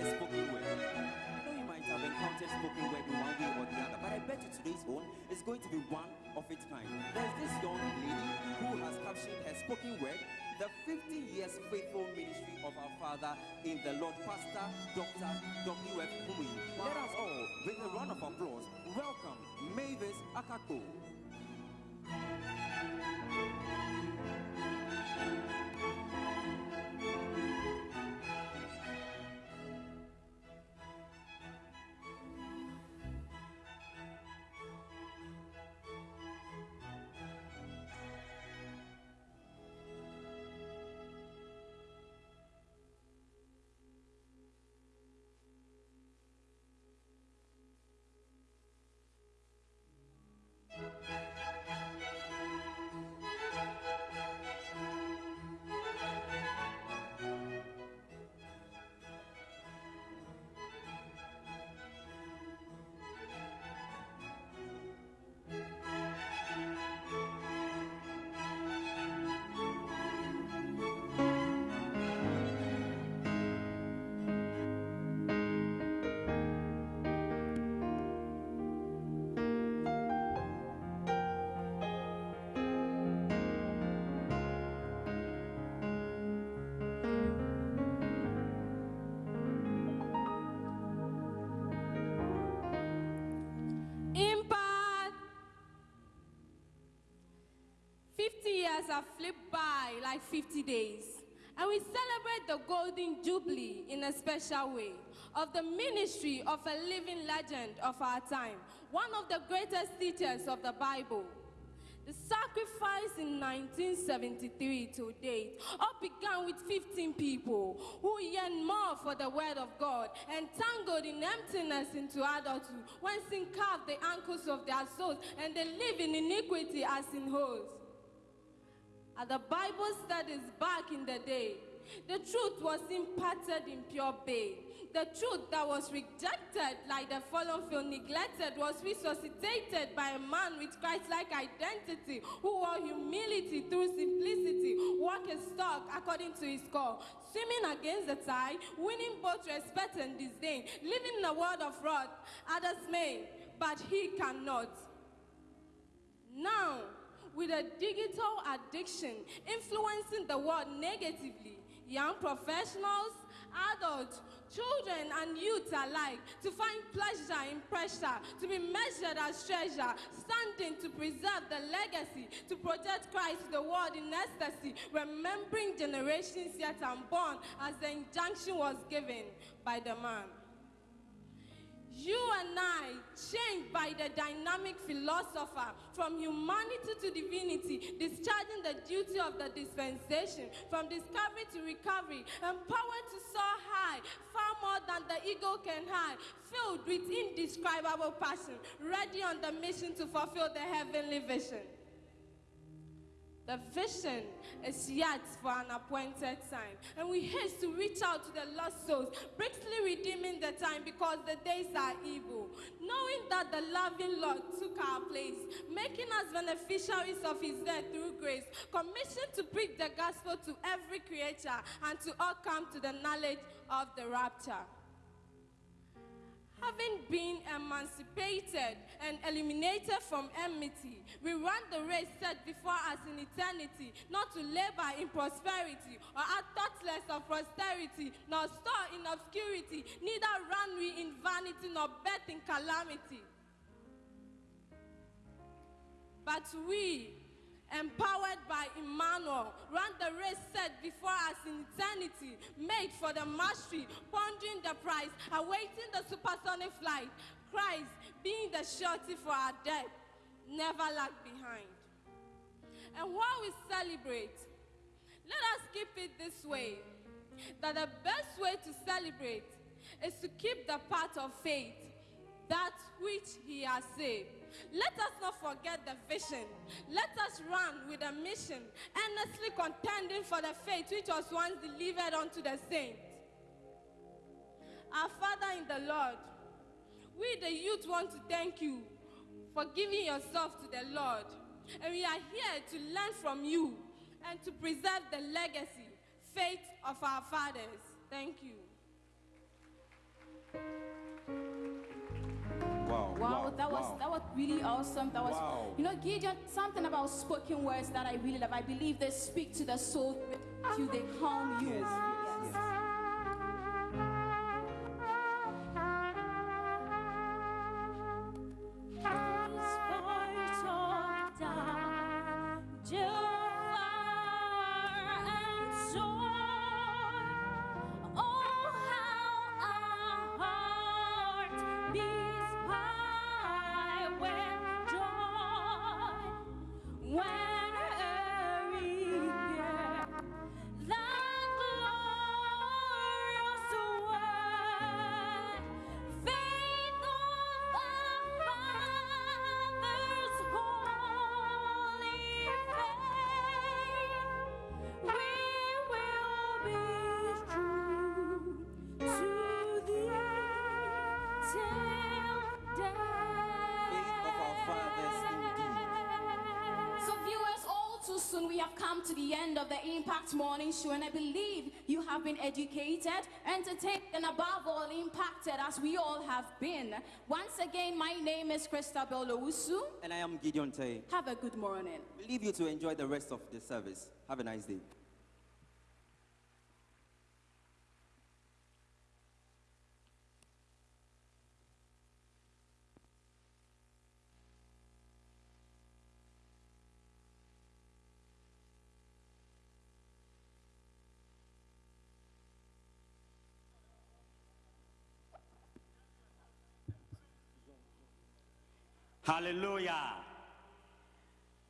is spoken word I know you might have encountered spoken word in one way or the other, but I bet you today's one is going to be one of its kind. There's this young lady who has captured her spoken word the 50 years faithful ministry of our Father in the Lord, Pastor Dr. W.F. Kumuyi. Let us all, with a round of applause, welcome Mavis Akako. Years have flipped by like 50 days. And we celebrate the Golden Jubilee in a special way of the ministry of a living legend of our time, one of the greatest teachers of the Bible. The sacrifice in 1973 to date all began with 15 people who yearned more for the word of God and tangled in emptiness into adulthood when sin carved the ankles of their souls and they live in iniquity as in holes. At the Bible studies back in the day, the truth was imparted in pure bay. The truth that was rejected, like the fallen field neglected, was resuscitated by a man with Christ-like identity, who wore humility through simplicity, walk his talk according to his call, swimming against the tide, winning both respect and disdain, living in a world of wrath. Others may, but he cannot. Now, with a digital addiction influencing the world negatively, young professionals, adults, children, and youth alike to find pleasure in pressure, to be measured as treasure, standing to preserve the legacy, to project Christ the world in ecstasy, remembering generations yet unborn as the injunction was given by the man. You and I, changed by the dynamic philosopher from humanity to divinity, discharging the duty of the dispensation, from discovery to recovery, empowered to soar high, far more than the ego can hide, filled with indescribable passion, ready on the mission to fulfill the heavenly vision. The vision is yet for an appointed time, and we haste to reach out to the lost souls, briskly redeeming the time because the days are evil. Knowing that the loving Lord took our place, making us beneficiaries of His death through grace, commissioned to preach the gospel to every creature and to all come to the knowledge of the rapture. Having been emancipated and eliminated from enmity, we run the race set before us in eternity, not to labor in prosperity or add thoughtless of prosperity, nor store in obscurity, neither run we in vanity nor bet in calamity. But we, empowered by Emmanuel, run the race set before us in eternity, made for the mastery, pondering the prize, awaiting the supersonic flight. Christ being the surety for our death, never lag behind. And while we celebrate, let us keep it this way that the best way to celebrate is to keep the path of faith, that which He has said. Let us not forget the vision. Let us run with a mission, earnestly contending for the faith which was once delivered unto the saints. Our Father in the Lord, we the youth want to thank you for giving yourself to the Lord. And we are here to learn from you and to preserve the legacy, faith of our fathers. Thank you. Wow, Wow, that was wow. that was really awesome. That was Wow. you know, Gideon, something about spoken words that I really love. I believe they speak to the soul, to they calm you. Yes. Come to the end of the Impact Morning Show, and I believe you have been educated, entertained, and above all, impacted as we all have been. Once again, my name is Christabel Owusu. And I am Gideon Tay. Have a good morning. We leave you to enjoy the rest of the service. Have a nice day. Hallelujah.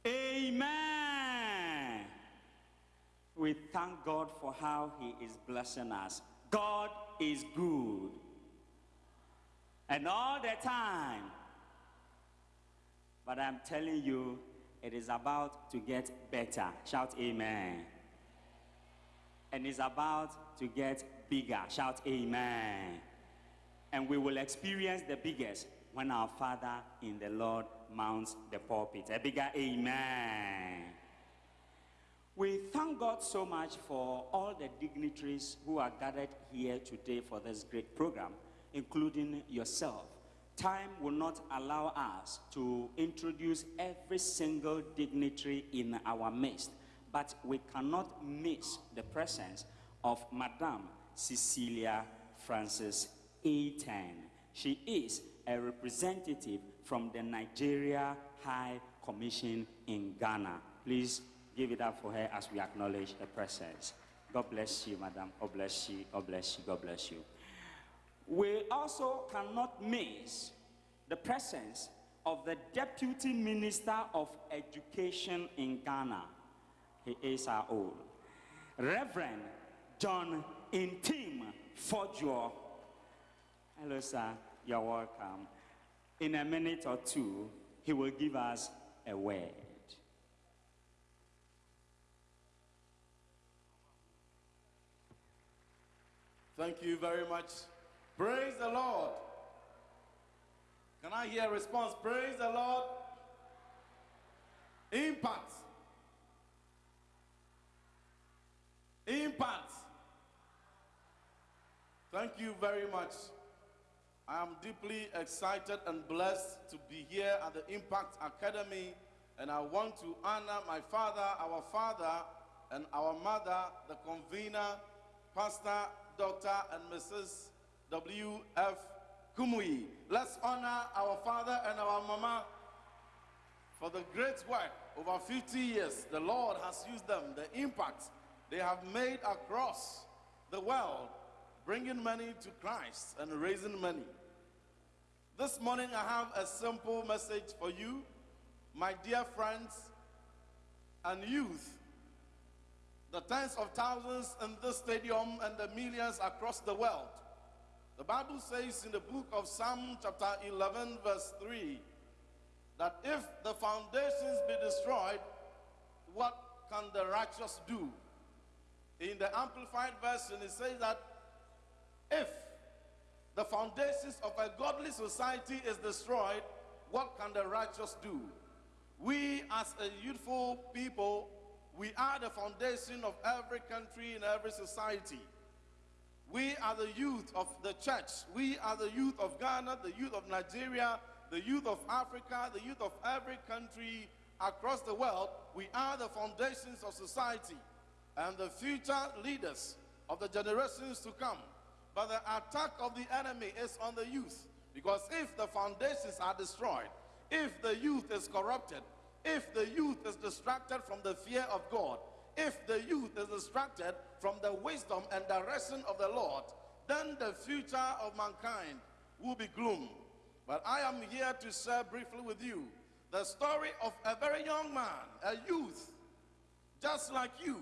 Amen. We thank God for how He is blessing us. God is good. And all the time. But I'm telling you, it is about to get better. Shout amen. And it's about to get bigger. Shout amen. And we will experience the biggest when our Father in the Lord mounts the pulpit. A bigger amen. We thank God so much for all the dignitaries who are gathered here today for this great program, including yourself. Time will not allow us to introduce every single dignitary in our midst, but we cannot miss the presence of Madame Cecilia Francis A10. She is a representative from the Nigeria High Commission in Ghana. Please give it up for her as we acknowledge her presence. God bless you, Madam. God bless you. God bless you. God bless you. We also cannot miss the presence of the Deputy Minister of Education in Ghana. He is our own. Reverend John Ntim Fordjour. Hello, sir. You're welcome. In a minute or two, he will give us a word. Thank you very much. Praise the Lord. Can I hear a response? Praise the Lord. Impact. Impact. Thank you very much. I am deeply excited and blessed to be here at the Impact Academy, and I want to honor my father, our father, and our mother, the convener, Pastor, Dr. and Mrs. W.F. Kumuyi. Let's honor our father and our mama for the great work. Over 50 years, the Lord has used them, the impact they have made across the world, bringing many to Christ and raising many. This morning, I have a simple message for you, my dear friends and youth. The tens of thousands in this stadium and the millions across the world. The Bible says in the book of Psalm, chapter 11, verse 3, that if the foundations be destroyed, what can the righteous do? In the Amplified Version, it says that if the foundations of a godly society is destroyed, what can the righteous do? We, as a youthful people, we are the foundation of every country and every society. We are the youth of the church. We are the youth of Ghana, the youth of Nigeria, the youth of Africa, the youth of every country across the world, we are the foundations of society and the future leaders of the generations to come. But the attack of the enemy is on the youth. Because if the foundations are destroyed, if the youth is corrupted, if the youth is distracted from the fear of God, if the youth is distracted from the wisdom and direction of the Lord, then the future of mankind will be gloom. But I am here to share briefly with you the story of a very young man, a youth, just like you,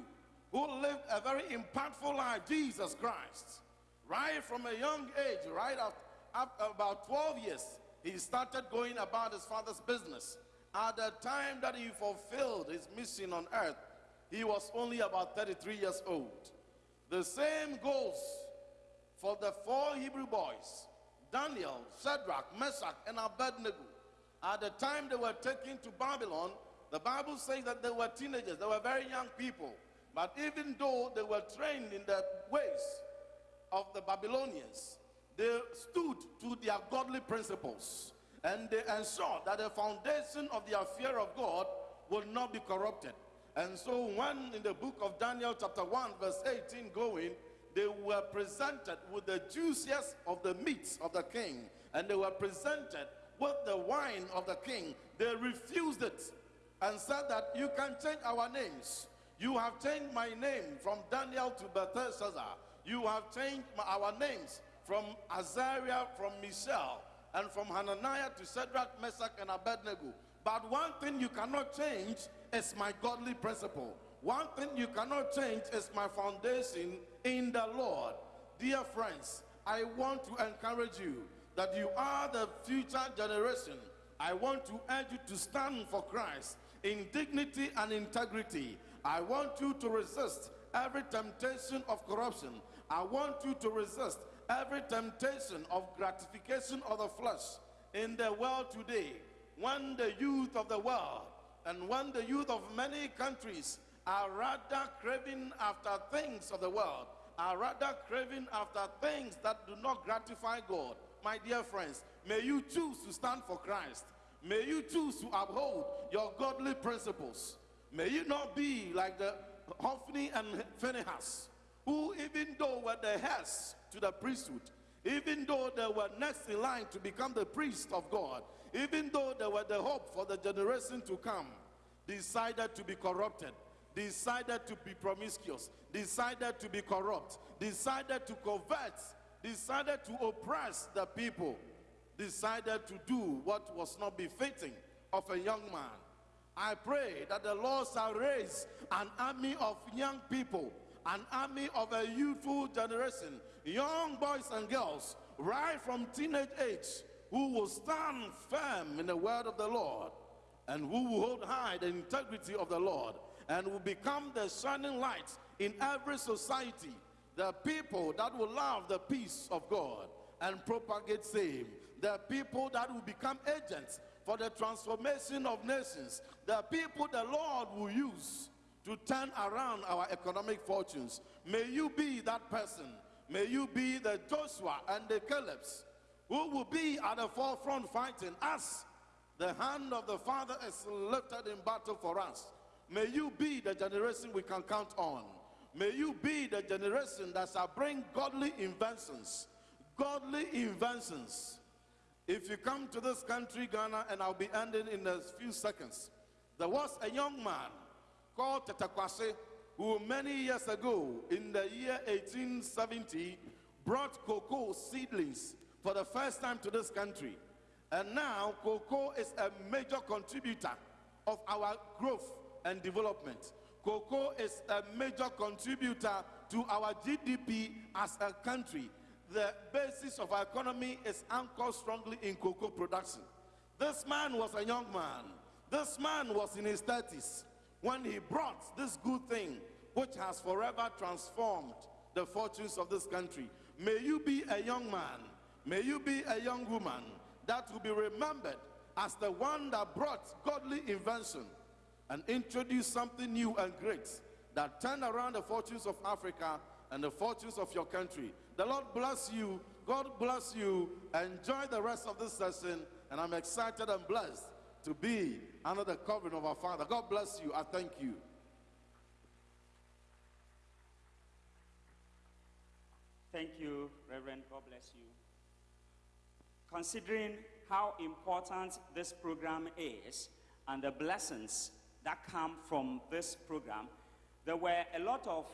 who lived a very impactful life, Jesus Christ. Right from a young age, right up, up about 12 years, he started going about his father's business. At the time that he fulfilled his mission on earth, he was only about 33 years old. The same goes for the four Hebrew boys Daniel, Shadrach, Meshach, and Abednego. At the time they were taken to Babylon, the Bible says that they were teenagers, they were very young people. But even though they were trained in the ways of the Babylonians, they stood to their godly principles and they ensured that the foundation of their fear of God would not be corrupted. And so, when in the book of Daniel, chapter 1, verse 18, going, they were presented with the juiciest of the meats of the king, and they were presented with the wine of the king. They refused it and said that you can change our names. You have changed my name from Daniel to Belshazzar. You have changed our names from Azariah, from Mishael, and from Hananiah to Shadrach, Meshach, and Abednego. But one thing you cannot change is my godly principle. One thing you cannot change is my foundation in the Lord. Dear friends, I want to encourage you that you are the future generation. I want to urge you to stand for Christ in dignity and integrity. I want you to resist every temptation of corruption. I want you to resist every temptation of gratification of the flesh in the world today. When the youth of the world and when the youth of many countries are rather craving after things of the world, are rather craving after things that do not gratify God. My dear friends, may you choose to stand for Christ. May you choose to uphold your godly principles. May you not be like the Hophni and Phinehas, who, even though were the heirs to the priesthood, even though they were next in line to become the priest of God, even though they were the hope for the generation to come, decided to be corrupted, decided to be promiscuous, decided to be corrupt, decided to covet, decided to oppress the people, decided to do what was not befitting of a young man. I pray that the Lord shall raise an army of young people, an army of a youthful generation, young boys and girls, right from teenage age, who will stand firm in the word of the Lord and who will hold high the integrity of the Lord and will become the shining light in every society. The people that will love the peace of God and propagate same. The people that will become agents for the transformation of nations. The people the Lord will use to turn around our economic fortunes. May you be that person. May you be the Joshua and the Caleb's who will be at the forefront fighting us. The hand of the Father is lifted in battle for us. May you be the generation we can count on. May you be the generation that shall bring godly inventions. Godly inventions. If you come to this country, Ghana, and I'll be ending in a few seconds, there was a young man called Tetteh Quarshie who many years ago, in the year 1870, brought cocoa seedlings for the first time to this country. And now, cocoa is a major contributor of our growth and development. Cocoa is a major contributor to our GDP as a country. The basis of our economy is anchored strongly in cocoa production. This man was a young man. This man was in his 30s when he brought this good thing, which has forever transformed the fortunes of this country. May you be a young man, may you be a young woman that will be remembered as the one that brought godly invention and introduced something new and great that turned around the fortunes of Africa and the fortunes of your country. The Lord bless you. God bless you. Enjoy the rest of this session and I'm excited and blessed to be under the covering of our Father. God bless you. I thank you. Thank you, Reverend. God bless you. Considering how important this program is and the blessings that come from this program, there were a lot of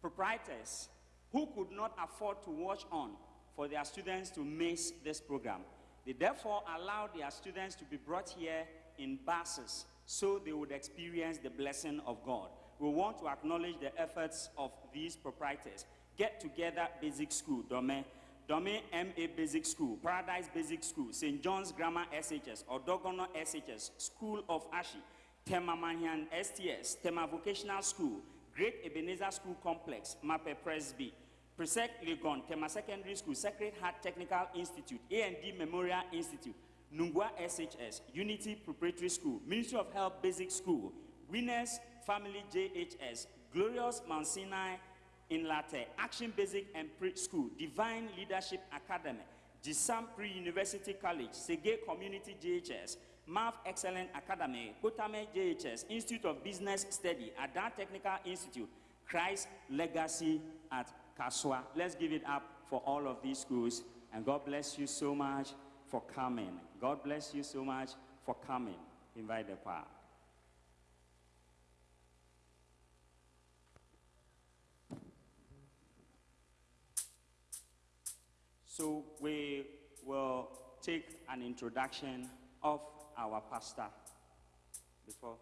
proprietors who could not afford to watch on for their students to miss this program. They therefore allowed their students to be brought here in buses so they would experience the blessing of God. We want to acknowledge the efforts of these proprietors. Get Together Basic School, Dome, Dome MA Basic School, Paradise Basic School, St. John's Grammar SHS, Odorgonno SHS, School of Ashi, Tema Manhian STS, Tema Vocational School, Great Ebenezer School Complex, Mape Presby, Presec Legon, Tema Secondary School, Sacred Heart Technical Institute, A&D Memorial Institute, Nungua SHS, Unity Preparatory School, Ministry of Health Basic School, Winners Family JHS, Glorious Mount Sinai in Latte, Action Basic and Pre School, Divine Leadership Academy, Jisam Pre-University College, Sege Community JHS, Math Excellent Academy, Kotame JHS, Institute of Business Study, Adan Technical Institute, Christ Legacy at Kaswa. Let's give it up for all of these schools. And God bless you so much for coming. God bless you so much for coming. Invite the choir. So we will take an introduction of our pastor before.